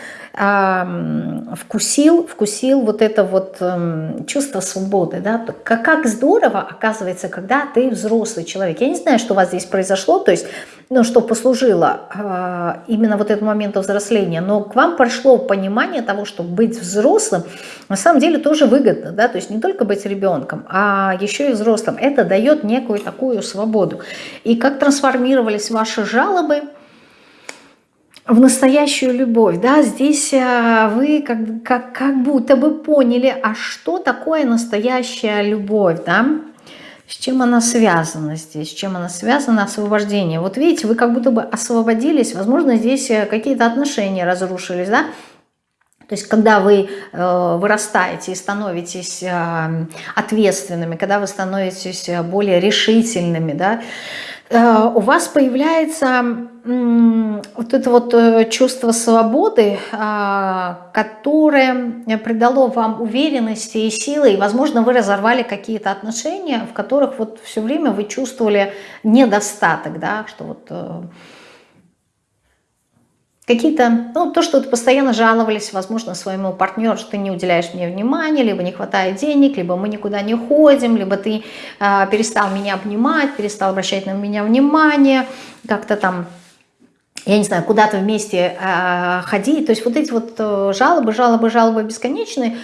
вкусил, вкусил вот это вот эм, чувство свободы, да, как, как здорово оказывается, когда ты взрослый человек. Я не знаю, что у вас здесь произошло, то есть, ну, что послужило э, именно вот этот момент взросления, но к вам пришло понимание того, что быть взрослым на самом деле тоже выгодно, да, то есть не только быть ребенком, а еще и взрослым. Это дает некую такую свободу. И как трансформировались жалобы – в настоящую любовь, да, здесь э, вы как, как, как будто бы поняли, а что такое настоящая любовь, да, с чем она связана здесь, с чем она связана, освобождение. Вот видите, вы как будто бы освободились, возможно, здесь э, какие-то отношения разрушились, да, то есть, когда вы э, вырастаете и становитесь э, ответственными, когда вы становитесь э, более решительными, да, у вас появляется вот это вот э, чувство свободы, а, которое придало вам уверенности и силы, и, возможно, вы разорвали какие-то отношения, в которых вот все время вы чувствовали недостаток, да, что вот э, Какие-то, ну, то, что ты постоянно жаловались, возможно, своему партнеру, что ты не уделяешь мне внимания, либо не хватает денег, либо мы никуда не ходим, либо ты э, перестал меня обнимать, перестал обращать на меня внимание, как-то там я не знаю, куда-то вместе э, ходить. То есть вот эти вот э, жалобы, жалобы, жалобы бесконечные.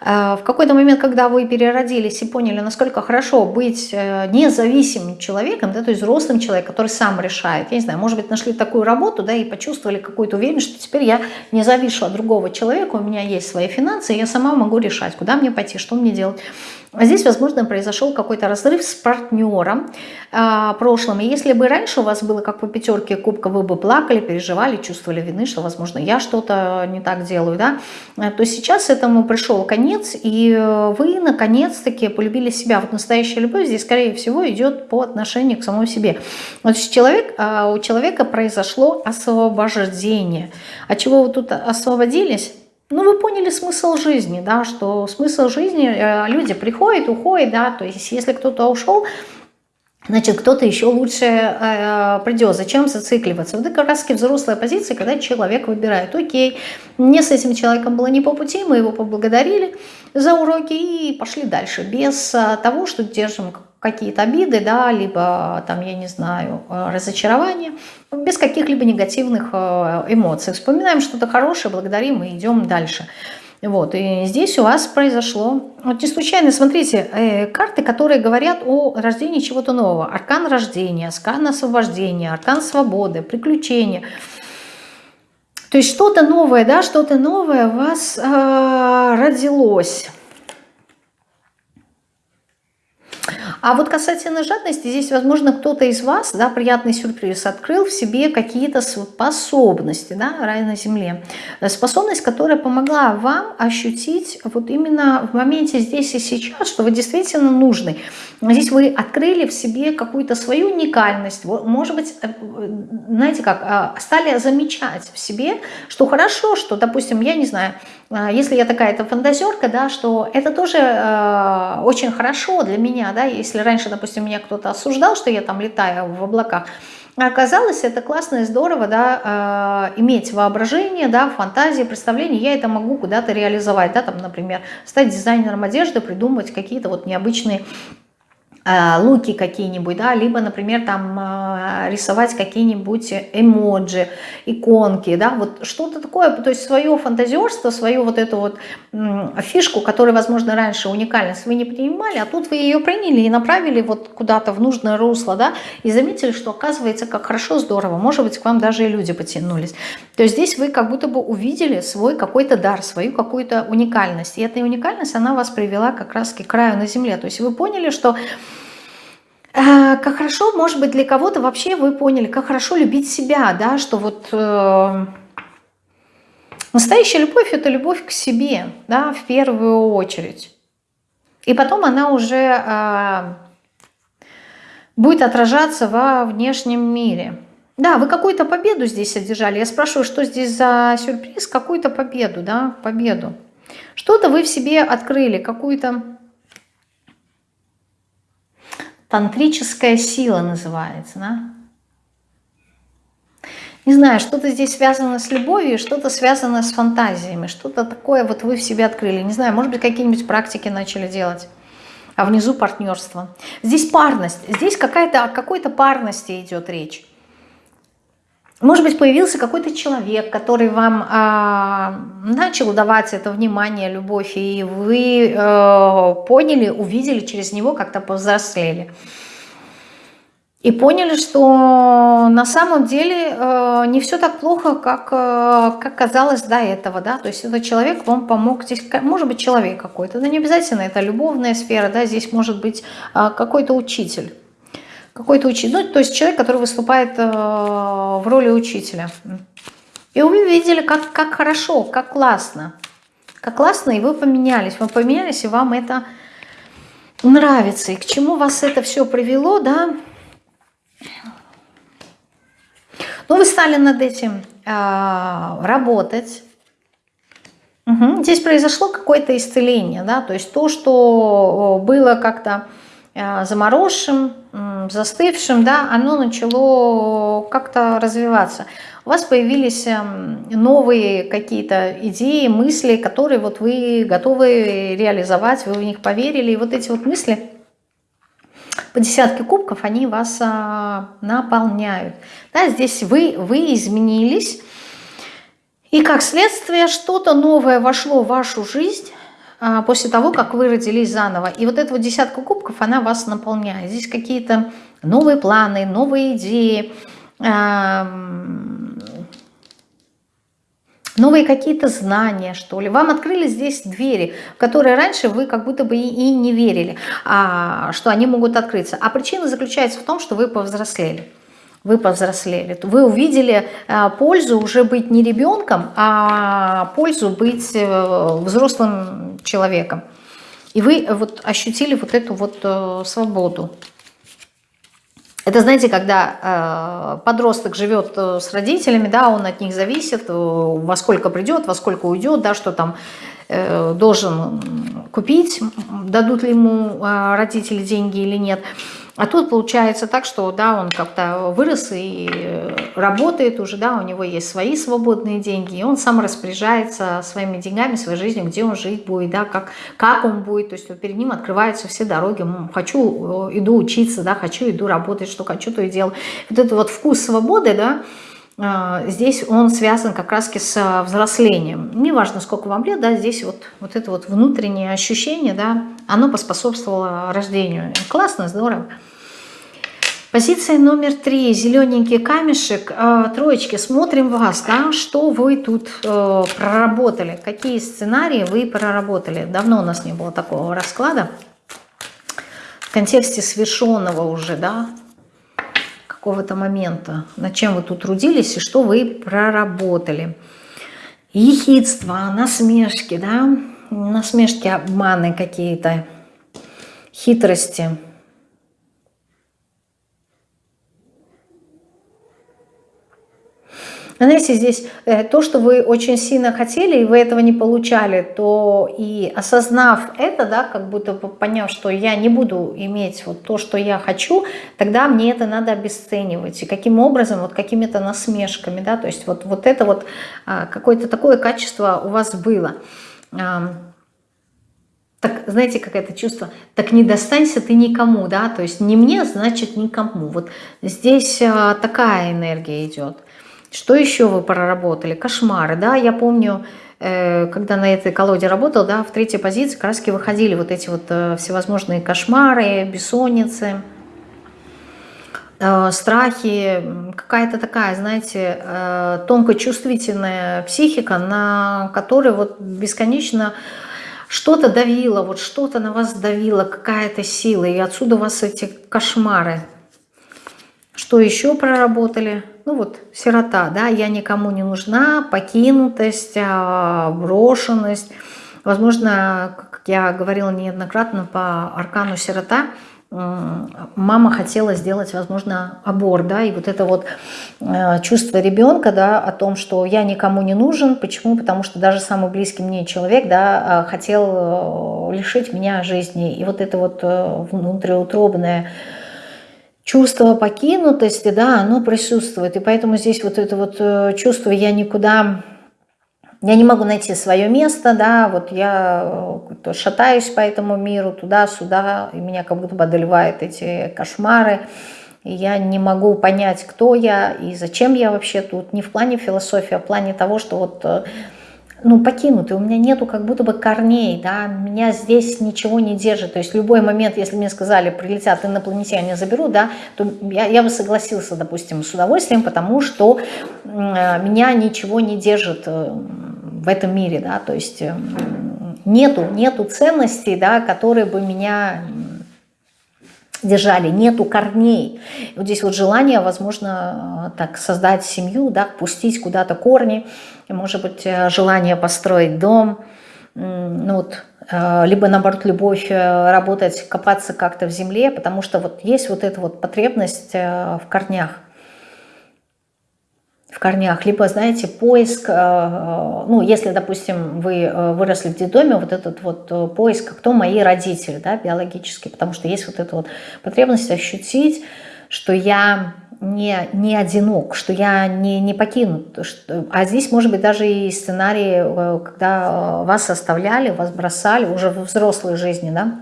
Э, в какой-то момент, когда вы переродились и поняли, насколько хорошо быть э, независимым человеком, да, то есть взрослым человеком, который сам решает. Я не знаю, может быть, нашли такую работу, да, и почувствовали какую-то уверенность, что теперь я не завишу от другого человека, у меня есть свои финансы, и я сама могу решать, куда мне пойти, что мне делать. А здесь, возможно, произошел какой-то разрыв с партнером э, прошлым. И если бы раньше у вас было как по пятерке кубка, вы бы плакали, переживали, чувствовали вины, что, возможно, я что-то не так делаю, да, э, то сейчас этому пришел конец, и э, вы, наконец-таки, полюбили себя. Вот настоящая любовь здесь, скорее всего, идет по отношению к самому себе. Вот человек, э, у человека произошло освобождение. От чего вы тут освободились? Ну, вы поняли смысл жизни, да, что смысл жизни, э, люди приходят, уходят, да, то есть если кто-то ушел, значит, кто-то еще лучше э, придет. Зачем зацикливаться? Вот это как раз взрослая позиция, когда человек выбирает, окей, мне с этим человеком было не по пути, мы его поблагодарили за уроки и пошли дальше, без э, того, что держим какие-то обиды, да, либо там, я не знаю, э, разочарование, без каких-либо негативных э, эмоций. Вспоминаем что-то хорошее, благодарим и идем дальше. Вот, и здесь у вас произошло, вот не случайно, смотрите, э, карты, которые говорят о рождении чего-то нового. Аркан рождения, аркан освобождения, аркан свободы, приключения. То есть что-то новое, да, что-то новое у вас э, родилось. А вот касательно жадности, здесь, возможно, кто-то из вас, да, приятный сюрприз, открыл в себе какие-то способности, да, рай на земле. Способность, которая помогла вам ощутить вот именно в моменте здесь и сейчас, что вы действительно нужны. Здесь вы открыли в себе какую-то свою уникальность, может быть, э, знаете как, а, стали замечать в себе, что хорошо, что, допустим, я не знаю, если я такая-то фантазерка, да, что это тоже э, очень хорошо для меня, да, если раньше, допустим, меня кто-то осуждал, что я там летаю в облаках, оказалось, это классно и здорово, да, э, иметь воображение, да, фантазии, представление, я это могу куда-то реализовать, да, там, например, стать дизайнером одежды, придумать какие-то вот необычные луки какие-нибудь, да, либо, например, там э, рисовать какие-нибудь эмоджи, иконки, да, вот что-то такое, то есть свое фантазерство, свою вот эту вот фишку, которая, возможно, раньше уникальность вы не принимали, а тут вы ее приняли и направили вот куда-то в нужное русло, да, и заметили, что оказывается, как хорошо, здорово, может быть, к вам даже и люди потянулись. То есть здесь вы как будто бы увидели свой какой-то дар, свою какую-то уникальность, и эта уникальность, она вас привела как раз к краю на земле, то есть вы поняли, что Э, как хорошо, может быть, для кого-то вообще вы поняли, как хорошо любить себя, да, что вот э, настоящая любовь – это любовь к себе, да, в первую очередь. И потом она уже э, будет отражаться во внешнем мире. Да, вы какую-то победу здесь одержали. Я спрашиваю, что здесь за сюрприз? Какую-то победу, да, победу. Что-то вы в себе открыли, какую-то Тантрическая сила называется, да? Не знаю, что-то здесь связано с любовью, что-то связано с фантазиями, что-то такое вот вы в себе открыли. Не знаю, может быть, какие-нибудь практики начали делать. А внизу партнерство. Здесь парность, здесь какая-то о какой-то парности идет речь. Может быть, появился какой-то человек, который вам э, начал давать это внимание, любовь, и вы э, поняли, увидели через него, как-то повзрослели. И поняли, что на самом деле э, не все так плохо, как, э, как казалось до этого. Да? То есть этот человек вам помог. Здесь может быть человек какой-то, да не обязательно это любовная сфера, да? здесь может быть э, какой-то учитель какой-то учитель, ну, то есть человек, который выступает э, в роли учителя. И вы видели, как, как хорошо, как классно. Как классно, и вы поменялись. Вы поменялись, и вам это нравится. И к чему вас это все привело, да? Ну, вы стали над этим э, работать. Угу. Здесь произошло какое-то исцеление, да, то есть то, что было как-то э, замороженным, застывшим, да, оно начало как-то развиваться. У вас появились эм, новые какие-то идеи, мысли, которые вот вы готовы реализовать, вы в них поверили. И вот эти вот мысли по десятке кубков, они вас а, наполняют. Да, здесь вы, вы изменились, и как следствие что-то новое вошло в вашу жизнь, после того, как вы родились заново. И вот эта вот десятка кубков, она вас наполняет. Здесь какие-то новые планы, новые идеи, новые какие-то знания, что ли. Вам открыли здесь двери, в которые раньше вы как будто бы и не верили, а, что они могут открыться. А причина заключается в том, что вы повзрослели вы повзрослели, вы увидели э, пользу уже быть не ребенком, а пользу быть э, взрослым человеком. И вы вот ощутили вот эту вот э, свободу. Это, знаете, когда подросток живет с родителями, да, он от них зависит, во сколько придет, во сколько уйдет, да, что там должен купить, дадут ли ему родители деньги или нет – а тут получается так, что да, он как-то вырос и работает уже, да, у него есть свои свободные деньги, и он сам распоряжается своими деньгами, своей жизнью, где он жить будет, да, как, как он будет, то есть перед ним открываются все дороги, хочу, э, иду учиться, да, хочу, иду работать, что хочу, то и делаю. Вот этот вот вкус свободы, да, э, здесь он связан как раз с взрослением. Неважно, сколько вам лет, да, здесь вот, вот это вот внутреннее ощущение, да, оно поспособствовало рождению. Классно, здорово. Позиция номер три, зелененький камешек, э, троечки, смотрим вас, да, что вы тут э, проработали, какие сценарии вы проработали. Давно у нас не было такого расклада. контексте совершенного уже, да, какого-то момента, над чем вы тут трудились и что вы проработали. Ехидство, насмешки, да, насмешки, обманы какие-то, хитрости – Знаете, здесь э, то, что вы очень сильно хотели, и вы этого не получали, то и осознав это, да, как будто поняв, что я не буду иметь вот то, что я хочу, тогда мне это надо обесценивать. И каким образом, вот какими-то насмешками, да, то есть вот, вот это вот а, какое-то такое качество у вас было. Так, знаете, как это чувство? Так не достанься ты никому, да, то есть не мне, значит никому. Вот здесь а, такая энергия идет. Что еще вы проработали? Кошмары, да, я помню, э, когда на этой колоде работал, да, в третьей позиции краски выходили вот эти вот э, всевозможные кошмары, бессонницы, э, страхи, какая-то такая, знаете, тонко чувствительная психика, на которой вот бесконечно что-то давило, вот что-то на вас давило, какая-то сила, и отсюда у вас эти кошмары. Что еще проработали? Ну вот сирота, да, я никому не нужна, покинутость, а, брошенность. Возможно, как я говорила неоднократно по аркану сирота, мама хотела сделать, возможно, аборт, да, и вот это вот э, чувство ребенка, да, о том, что я никому не нужен, почему? Потому что даже самый близкий мне человек, да, э, хотел э, лишить меня жизни, и вот это вот внутриутробное чувство покинутости, да, оно присутствует. И поэтому здесь вот это вот э, чувство «я никуда...» Я не могу найти свое место, да, вот я э, шатаюсь по этому миру, туда-сюда, и меня как будто бы одолевают эти кошмары, и я не могу понять, кто я и зачем я вообще тут, не в плане философии, а в плане того, что вот э, ну, покинутый, у меня нету как будто бы корней, да, меня здесь ничего не держит, то есть любой момент, если мне сказали, прилетят инопланетяне, заберу, да, то я, я бы согласился, допустим, с удовольствием, потому что э, меня ничего не держит э, в этом мире, да, то есть э, нету, нету ценностей, да, которые бы меня держали, нету корней. Вот здесь вот желание, возможно, так создать семью, да, пустить куда-то корни, может быть, э, желание построить дом, ну вот, э, либо наоборот любовь э, работать, копаться как-то в земле, потому что вот есть вот эта вот потребность в корнях в корнях, либо, знаете, поиск, ну, если, допустим, вы выросли в детдоме, вот этот вот поиск, кто мои родители, да, биологически, потому что есть вот эта вот потребность ощутить, что я не, не одинок, что я не, не покинут. Что, а здесь может быть даже и сценарий, э, когда э, вас оставляли, вас бросали уже в взрослой жизни, да?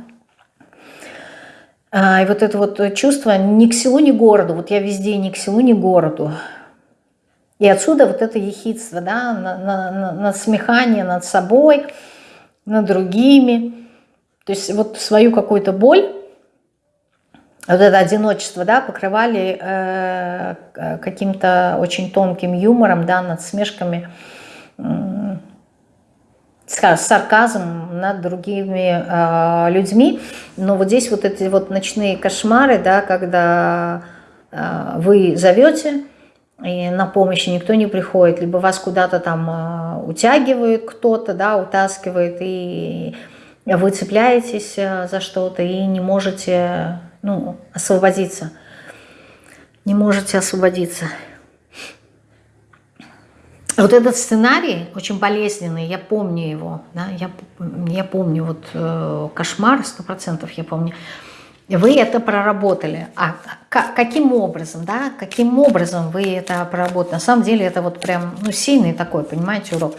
А, и вот это вот чувство ни к селу, ни городу. Вот я везде ни к селу, ни городу. И отсюда вот это ехидство, да, на, на, на, над собой, над другими. То есть вот свою какую-то боль вот это одиночество, да, покрывали э, каким-то очень тонким юмором, да, над смешками, э, сарказмом над другими э, людьми. Но вот здесь вот эти вот ночные кошмары, да, когда э, вы зовете, и на помощь никто не приходит, либо вас куда-то там э, утягивает кто-то, да, утаскивает, и вы цепляетесь э, за что-то и не можете ну, освободиться. Не можете освободиться. Вот этот сценарий очень болезненный, я помню его, да, я, я помню вот э, кошмар, сто процентов я помню. Вы это проработали. А каким образом, да, каким образом вы это проработали? На самом деле это вот прям, ну, сильный такой, понимаете, урок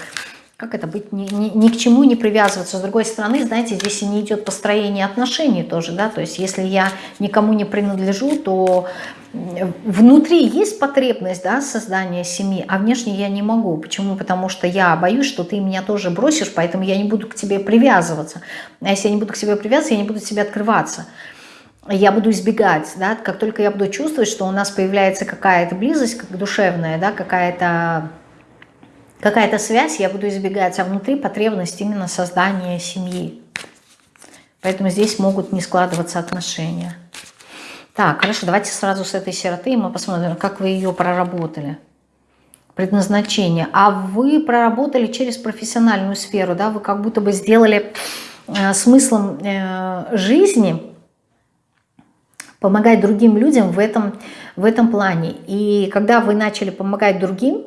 как это быть, ни, ни, ни к чему не привязываться. С другой стороны, знаете, здесь и не идет построение отношений тоже, да, то есть если я никому не принадлежу, то внутри есть потребность, да, создания семьи, а внешне я не могу. Почему? Потому что я боюсь, что ты меня тоже бросишь, поэтому я не буду к тебе привязываться. А если я не буду к тебе привязываться, я не буду к тебе открываться. Я буду избегать, да, как только я буду чувствовать, что у нас появляется какая-то близость, как душевная, да, какая-то какая-то связь, я буду избегать, а внутри потребность именно создания семьи. Поэтому здесь могут не складываться отношения. Так, хорошо, давайте сразу с этой сироты мы посмотрим, как вы ее проработали. Предназначение. А вы проработали через профессиональную сферу, да, вы как будто бы сделали э, смыслом э, жизни помогать другим людям в этом, в этом плане. И когда вы начали помогать другим,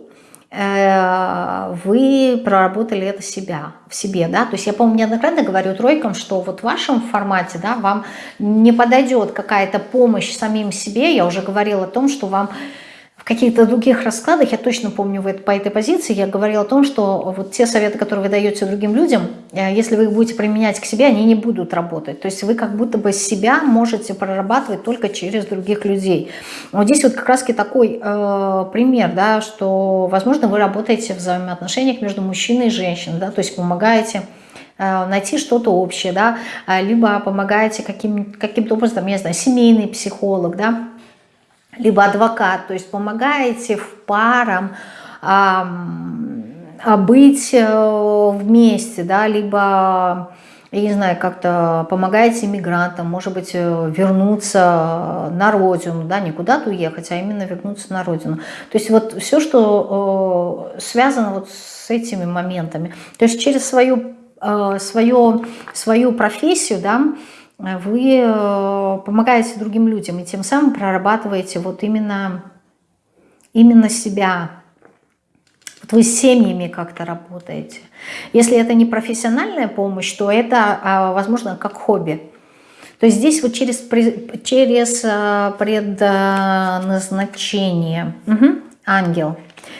Э, вы проработали это себя, в себе, да, то есть я, по-моему, неоднократно говорю тройкам, что вот в вашем формате, да, вам не подойдет какая-то помощь самим себе, я уже говорила о том, что вам каких-то других раскладах, я точно помню по этой позиции, я говорила о том, что вот те советы, которые вы даете другим людям, э, если вы их будете применять к себе, они не будут работать. То есть вы как будто бы себя можете прорабатывать только через других людей. Вот здесь вот как раз такой э, пример, да, что, возможно, вы работаете в взаимоотношениях между мужчиной и женщиной, да, то есть помогаете э, найти что-то общее, да, либо помогаете каким-то каким образом, я знаю, семейный психолог, да, либо адвокат, то есть помогаете в парам а, быть э, вместе, да, либо, я не знаю, как-то помогаете иммигрантам, может быть, э, вернуться на родину, да, не куда-то уехать, а именно вернуться на родину. То есть вот все, что э, связано вот с этими моментами. То есть через свою, свою, свою профессию, да, вы э, помогаете другим людям и тем самым прорабатываете вот именно, именно себя. Вот вы с семьями как-то работаете. Если это не профессиональная помощь, то это, а, возможно, как хобби. То есть здесь вот через, через э, предназначение. Угу. Ангел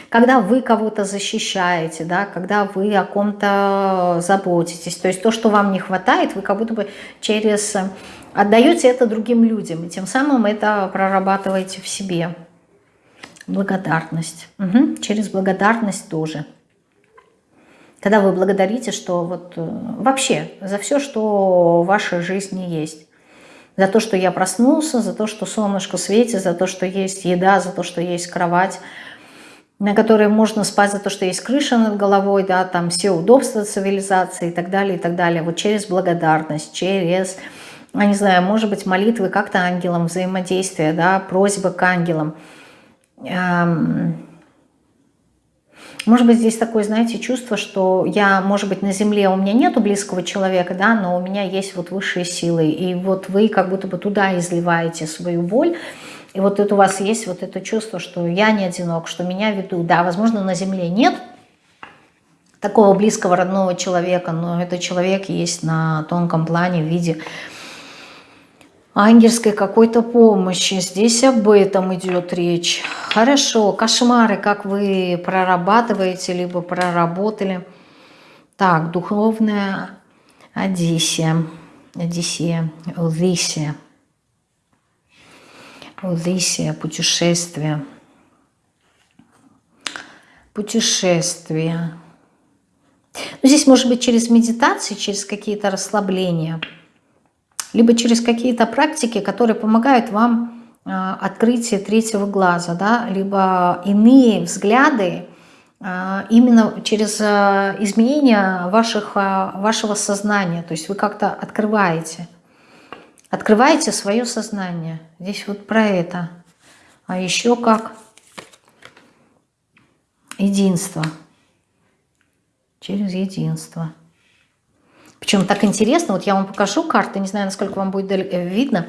когда вы кого-то защищаете, да, когда вы о ком-то заботитесь, то есть то, что вам не хватает, вы как будто бы через отдаете это другим людям, и тем самым это прорабатываете в себе. Благодарность. Угу. Через благодарность тоже. Когда вы благодарите, что вот э, вообще за все, что в вашей жизни есть. За то, что я проснулся, за то, что солнышко светит, за то, что есть еда, за то, что есть кровать, на которые можно спать за то, что есть крыша над головой, да, там все удобства цивилизации и так далее, и так далее. Вот через благодарность, через, я не знаю, может быть, молитвы как-то ангелам, взаимодействие, да, просьбы к ангелам. Эм, может быть, здесь такое, знаете, чувство, что я, может быть, на земле у меня нету близкого человека, да, но у меня есть вот высшие силы, и вот вы как будто бы туда изливаете свою боль, и вот это у вас есть вот это чувство, что я не одинок, что меня ведут. Да, возможно, на Земле нет такого близкого родного человека, но этот человек есть на тонком плане в виде ангельской какой-то помощи. Здесь об этом идет речь. Хорошо, кошмары, как вы прорабатываете, либо проработали. Так, духовная Одиссия, Одиссея, Одиссия. Одиссия, путешествие. Путешествие. Ну, здесь может быть через медитации, через какие-то расслабления, либо через какие-то практики, которые помогают вам э, открытие третьего глаза, да, либо иные взгляды, э, именно через э, изменение ваших, вашего сознания. То есть вы как-то открываете – Открываете свое сознание. Здесь вот про это. А еще как единство. Через единство. Причем так интересно, вот я вам покажу карты, не знаю, насколько вам будет э, видно.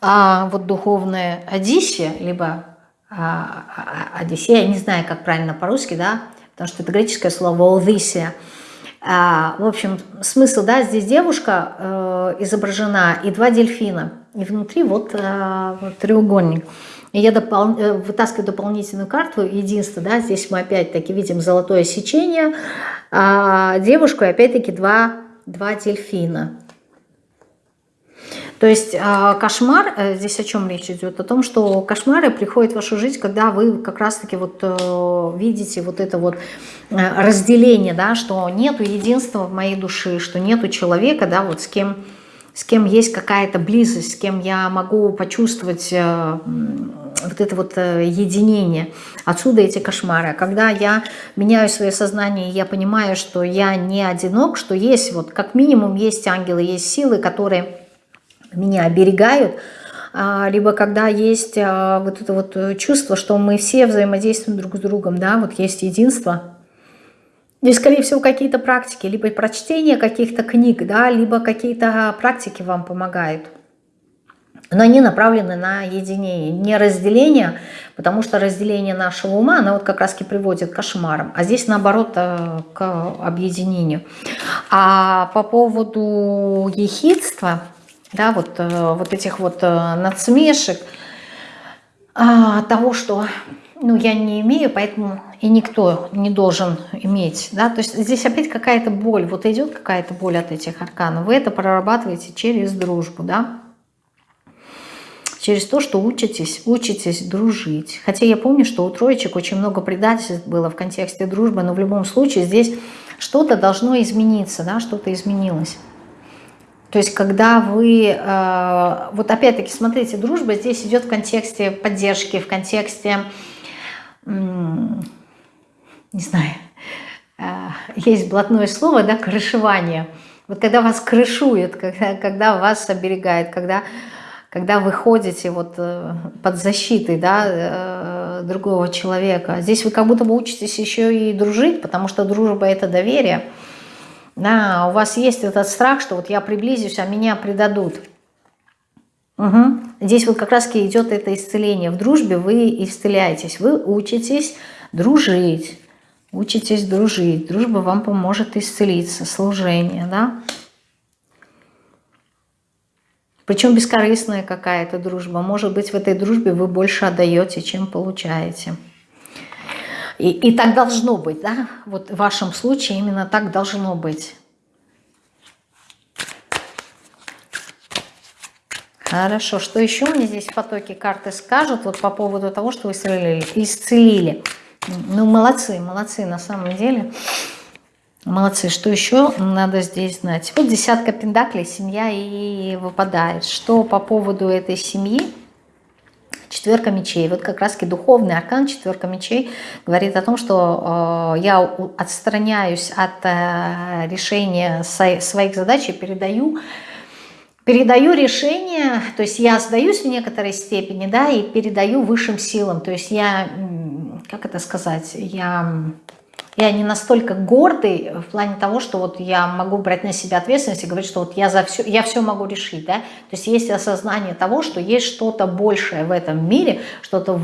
А вот духовная Одиссия, либо а, а, а, Одиссея, я не знаю, как правильно по-русски, да, потому что это греческое слово Одиссия – в общем, смысл, да, здесь девушка э, изображена и два дельфина. И внутри вот, э, треугольник. И я допол... Э, вытаскиваю дополнительную карту, единство, да, здесь мы опять-таки видим золотое сечение, а девушку опять-таки два, два дельфина. То есть а, кошмар, э, здесь о чем речь идет? О том, что кошмары приходят в вашу жизнь, когда вы как раз-таки вот э, видите вот это вот э, разделение, да, что нету единства в моей душе, что нету человека, да, вот с кем, с кем есть какая-то близость, с кем я могу почувствовать вот это вот единение. Отсюда эти кошмары. Когда я меняю свое сознание, я понимаю, что я не одинок, что есть вот как минимум есть ангелы, есть силы, которые меня оберегают, а, либо когда есть а, вот это вот чувство, что мы все взаимодействуем друг с другом, да, вот есть единство. Здесь, скорее всего, какие-то практики, либо прочтение каких-то книг, да, либо какие-то практики вам помогают. Но они направлены на единение, не разделение, потому что разделение нашего ума, оно вот как раз и приводит к кошмарам. А здесь, наоборот, э, к объединению. А по поводу ехидства, да, вот, э, вот этих вот э, надсмешек, а, того, что ну, я не имею, поэтому и никто не должен иметь. Да? То есть здесь опять какая-то боль, вот идет какая-то боль от этих арканов. Вы это прорабатываете через дружбу, да? через то, что учитесь, учитесь дружить. Хотя я помню, что у троечек очень много предательств было в контексте дружбы, но в любом случае здесь что-то должно измениться, да, что-то изменилось. То есть, когда вы, э, вот опять-таки, смотрите, дружба здесь идет в контексте поддержки, в контексте не знаю, э, есть блатное слово, да, крышевание. Вот когда вас крышует, когда, когда вас оберегает, когда, когда вы ходите вот э, под защитой да, другого человека. Здесь вы как будто бы учитесь еще и дружить, потому что дружба – это доверие. Да, у вас есть этот страх, что вот я приблизюсь, а меня предадут. Угу. Здесь вот как раз идет это исцеление. В дружбе вы исцеляетесь, вы учитесь дружить, учитесь дружить. Дружба вам поможет исцелиться, служение, да? Причем бескорыстная какая-то дружба. Может быть, в этой дружбе вы больше отдаете, чем получаете. И, и так должно быть, да? Вот в вашем случае именно так должно быть. Хорошо, что еще мне здесь в потоке карты скажут вот по поводу того, что вы исцелили? исцелили. Ну, молодцы, молодцы на самом деле. Молодцы. Что еще надо здесь знать? Вот десятка пендаклей, семья и выпадает. Что по поводу этой семьи? Четверка мечей. Вот как раз-таки духовный аркан четверка мечей говорит о том, что э, я отстраняюсь от э, решения своих задач и передаю передаю решение, то есть я сдаюсь в некоторой степени, да, и передаю высшим силам, то есть я, как это сказать, я, я не настолько гордый в плане того, что вот я могу брать на себя ответственность и говорить, что вот я, за все, я все могу решить, да, то есть есть осознание того, что есть что-то большее в этом мире, что-то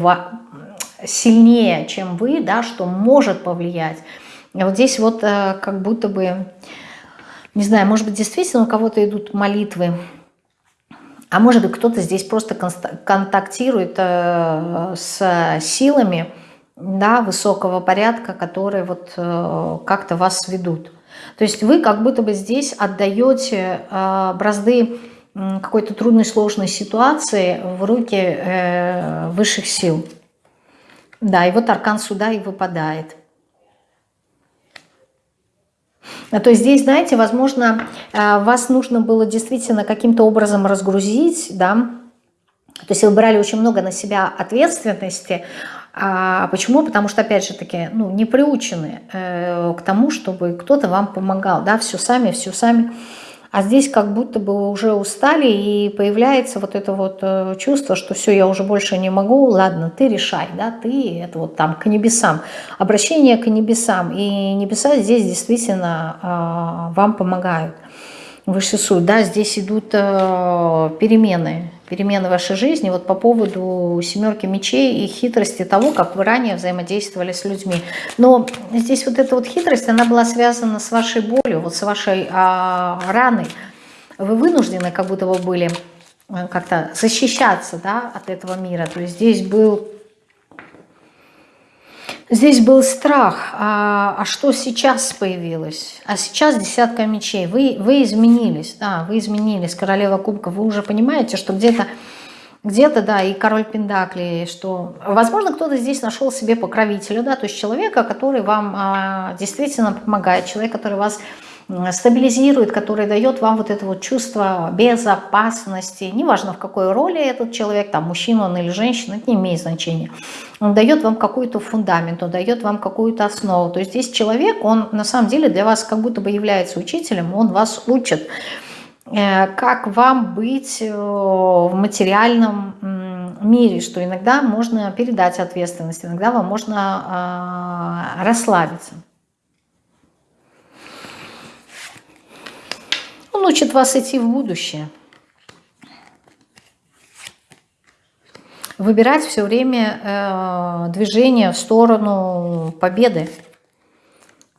сильнее, чем вы, да, что может повлиять. И вот здесь вот э, как будто бы не знаю, может быть, действительно у кого-то идут молитвы, а может быть, кто-то здесь просто контактирует э, с силами да, высокого порядка, которые вот э, как-то вас ведут. То есть вы как будто бы здесь отдаете э, бразды какой-то трудной, сложной ситуации в руки высших сил. Да, и вот аркан суда и выпадает. А то есть здесь, знаете, возможно, э, вас нужно было действительно каким-то образом разгрузить, да, то есть вы брали очень много на себя ответственности. А почему? Потому что, опять же таки, ну, не приучены э, к тому, чтобы кто-то вам помогал, да, все сами, все сами. А здесь как будто бы уже устали, и появляется вот это вот э, чувство, что все, я уже больше не могу, ладно, ты решай, да, ты, это вот там к небесам. Обращение к небесам. И небеса здесь действительно э, вам помогают. Высший суд, да, здесь идут э, перемены, перемены в вашей жизни, вот по поводу семерки мечей и хитрости того, как вы ранее взаимодействовали с людьми. Но здесь вот эта вот хитрость, она была связана с вашей болью, вот с вашей а, раной. Вы вынуждены как будто бы были э, как-то защищаться да, от этого мира. То есть здесь был Здесь был страх, а, а что сейчас появилось? А сейчас десятка мечей. Вы, вы изменились, да, вы изменились, королева кубка. Вы уже понимаете, что где-то, где-то, да, и король Пендакли, что, возможно, кто-то здесь нашел себе покровителя, да, то есть человека, который вам а, действительно помогает, человек, который вас стабилизирует, который дает вам вот это вот чувство безопасности. Неважно, в какой роли этот человек, там, мужчина он или женщина, это не имеет значения. Он дает вам какой-то фундамент, он дает вам какую-то основу. То есть здесь человек, он на самом деле для вас как будто бы является учителем, он вас учит, э, как вам быть э, в материальном мире, что иногда можно передать ответственность, иногда вам можно а, расслабиться. Он учит вас идти в будущее. Выбирать все время э, движение в сторону победы.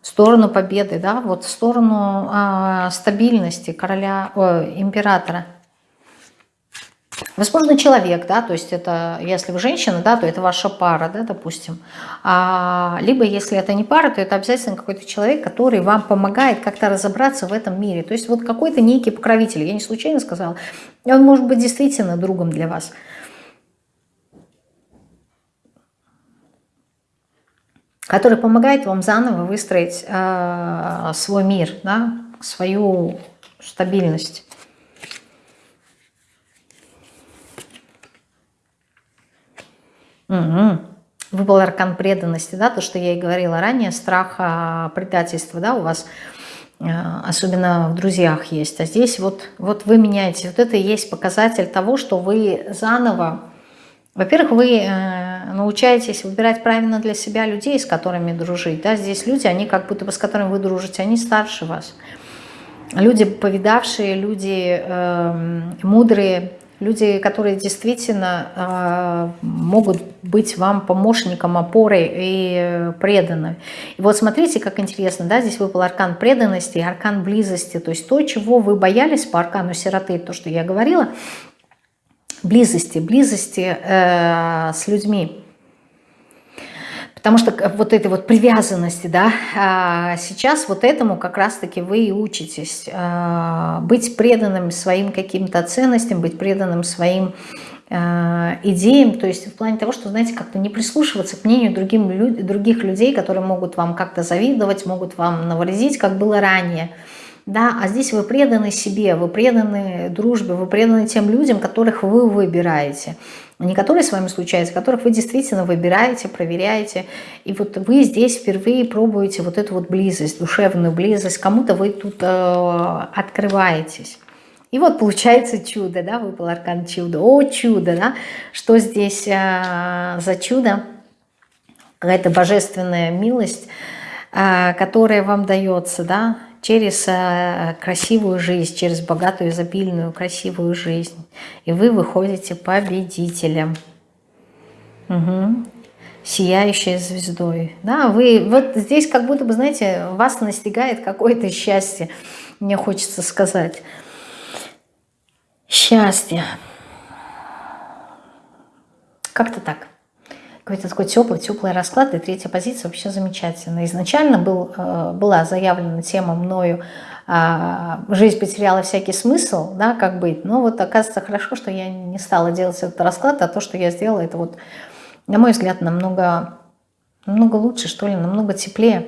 В сторону победы, да, вот в сторону э, стабильности короля, э, императора. Возможно, человек, да, то есть это, если вы женщина, да, то это ваша пара, да, допустим. А, либо, если это не пара, то это обязательно какой-то человек, который вам помогает как-то разобраться в этом мире. То есть вот какой-то некий покровитель, я не случайно сказала, он может быть действительно другом для вас. который помогает вам заново выстроить э, свой мир, да, свою стабильность. Угу. Выпал аркан преданности, да, то, что я и говорила ранее, страх а, предательства, да, у вас а, особенно в друзьях есть. А здесь вот, вот вы меняете. Вот это и есть показатель того, что вы заново, во-первых, вы э, научаетесь выбирать правильно для себя людей, с которыми дружить. Да? Здесь люди, они как будто бы с которыми вы дружите, они старше вас. Люди повидавшие, люди э, мудрые, Люди, которые действительно э, могут быть вам помощником, опорой и преданы. И вот смотрите, как интересно, да, здесь выпал аркан преданности и аркан близости. То есть то, чего вы боялись по аркану сироты, то, что я говорила, близости, близости э, с людьми. Потому что вот этой вот привязанности, да, а, сейчас вот этому как раз-таки вы и учитесь. А, быть преданным своим каким-то ценностям, быть преданным своим а, идеям, то есть в плане того, что, знаете, как-то не прислушиваться к мнению другим, других людей, которые могут вам как-то завидовать, могут вам навредить, как было ранее. Да, а здесь вы преданы себе, вы преданы дружбе, вы преданы тем людям, которых вы выбираете не которые с вами случаются, которых вы действительно выбираете, проверяете. И вот вы здесь впервые пробуете вот эту вот близость, душевную близость, кому-то вы тут э, открываетесь. И вот получается чудо, да, выпал аркан чудо. О, чудо, да, что здесь э, за чудо? Какая-то божественная милость, э, которая вам дается, да, через э, красивую жизнь, через богатую, изобильную, красивую жизнь. И вы выходите победителем. Угу. Сияющей звездой. Да, вы вот здесь как будто бы, знаете, вас настигает какое-то счастье, мне хочется сказать. Счастье. Как-то так какой-то такой теплый, теплый расклад, и третья позиция вообще замечательная. Изначально был, э, была заявлена тема мною а, «Жизнь потеряла всякий смысл», да, как быть. Но вот оказывается хорошо, что я не стала делать этот расклад, а то, что я сделала, это вот, на мой взгляд, намного, намного лучше, что ли, намного теплее.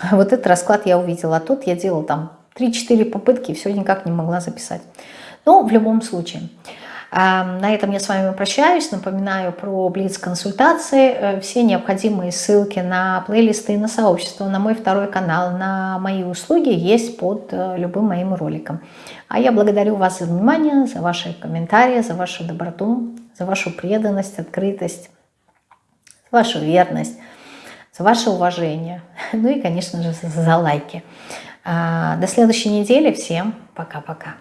Вот этот расклад я увидела, а тут я делала там 3-4 попытки и все никак не могла записать. Но в любом случае... На этом я с вами прощаюсь. Напоминаю про Блиц-консультации. Э, все необходимые ссылки на плейлисты, на сообщество, на мой второй канал, на мои услуги есть под э, любым моим роликом. А я благодарю вас за внимание, за ваши комментарии, за вашу доброту, за вашу преданность, открытость, вашу верность, за ваше уважение. Ну и, конечно же, за лайки. А, до следующей недели. Всем пока-пока.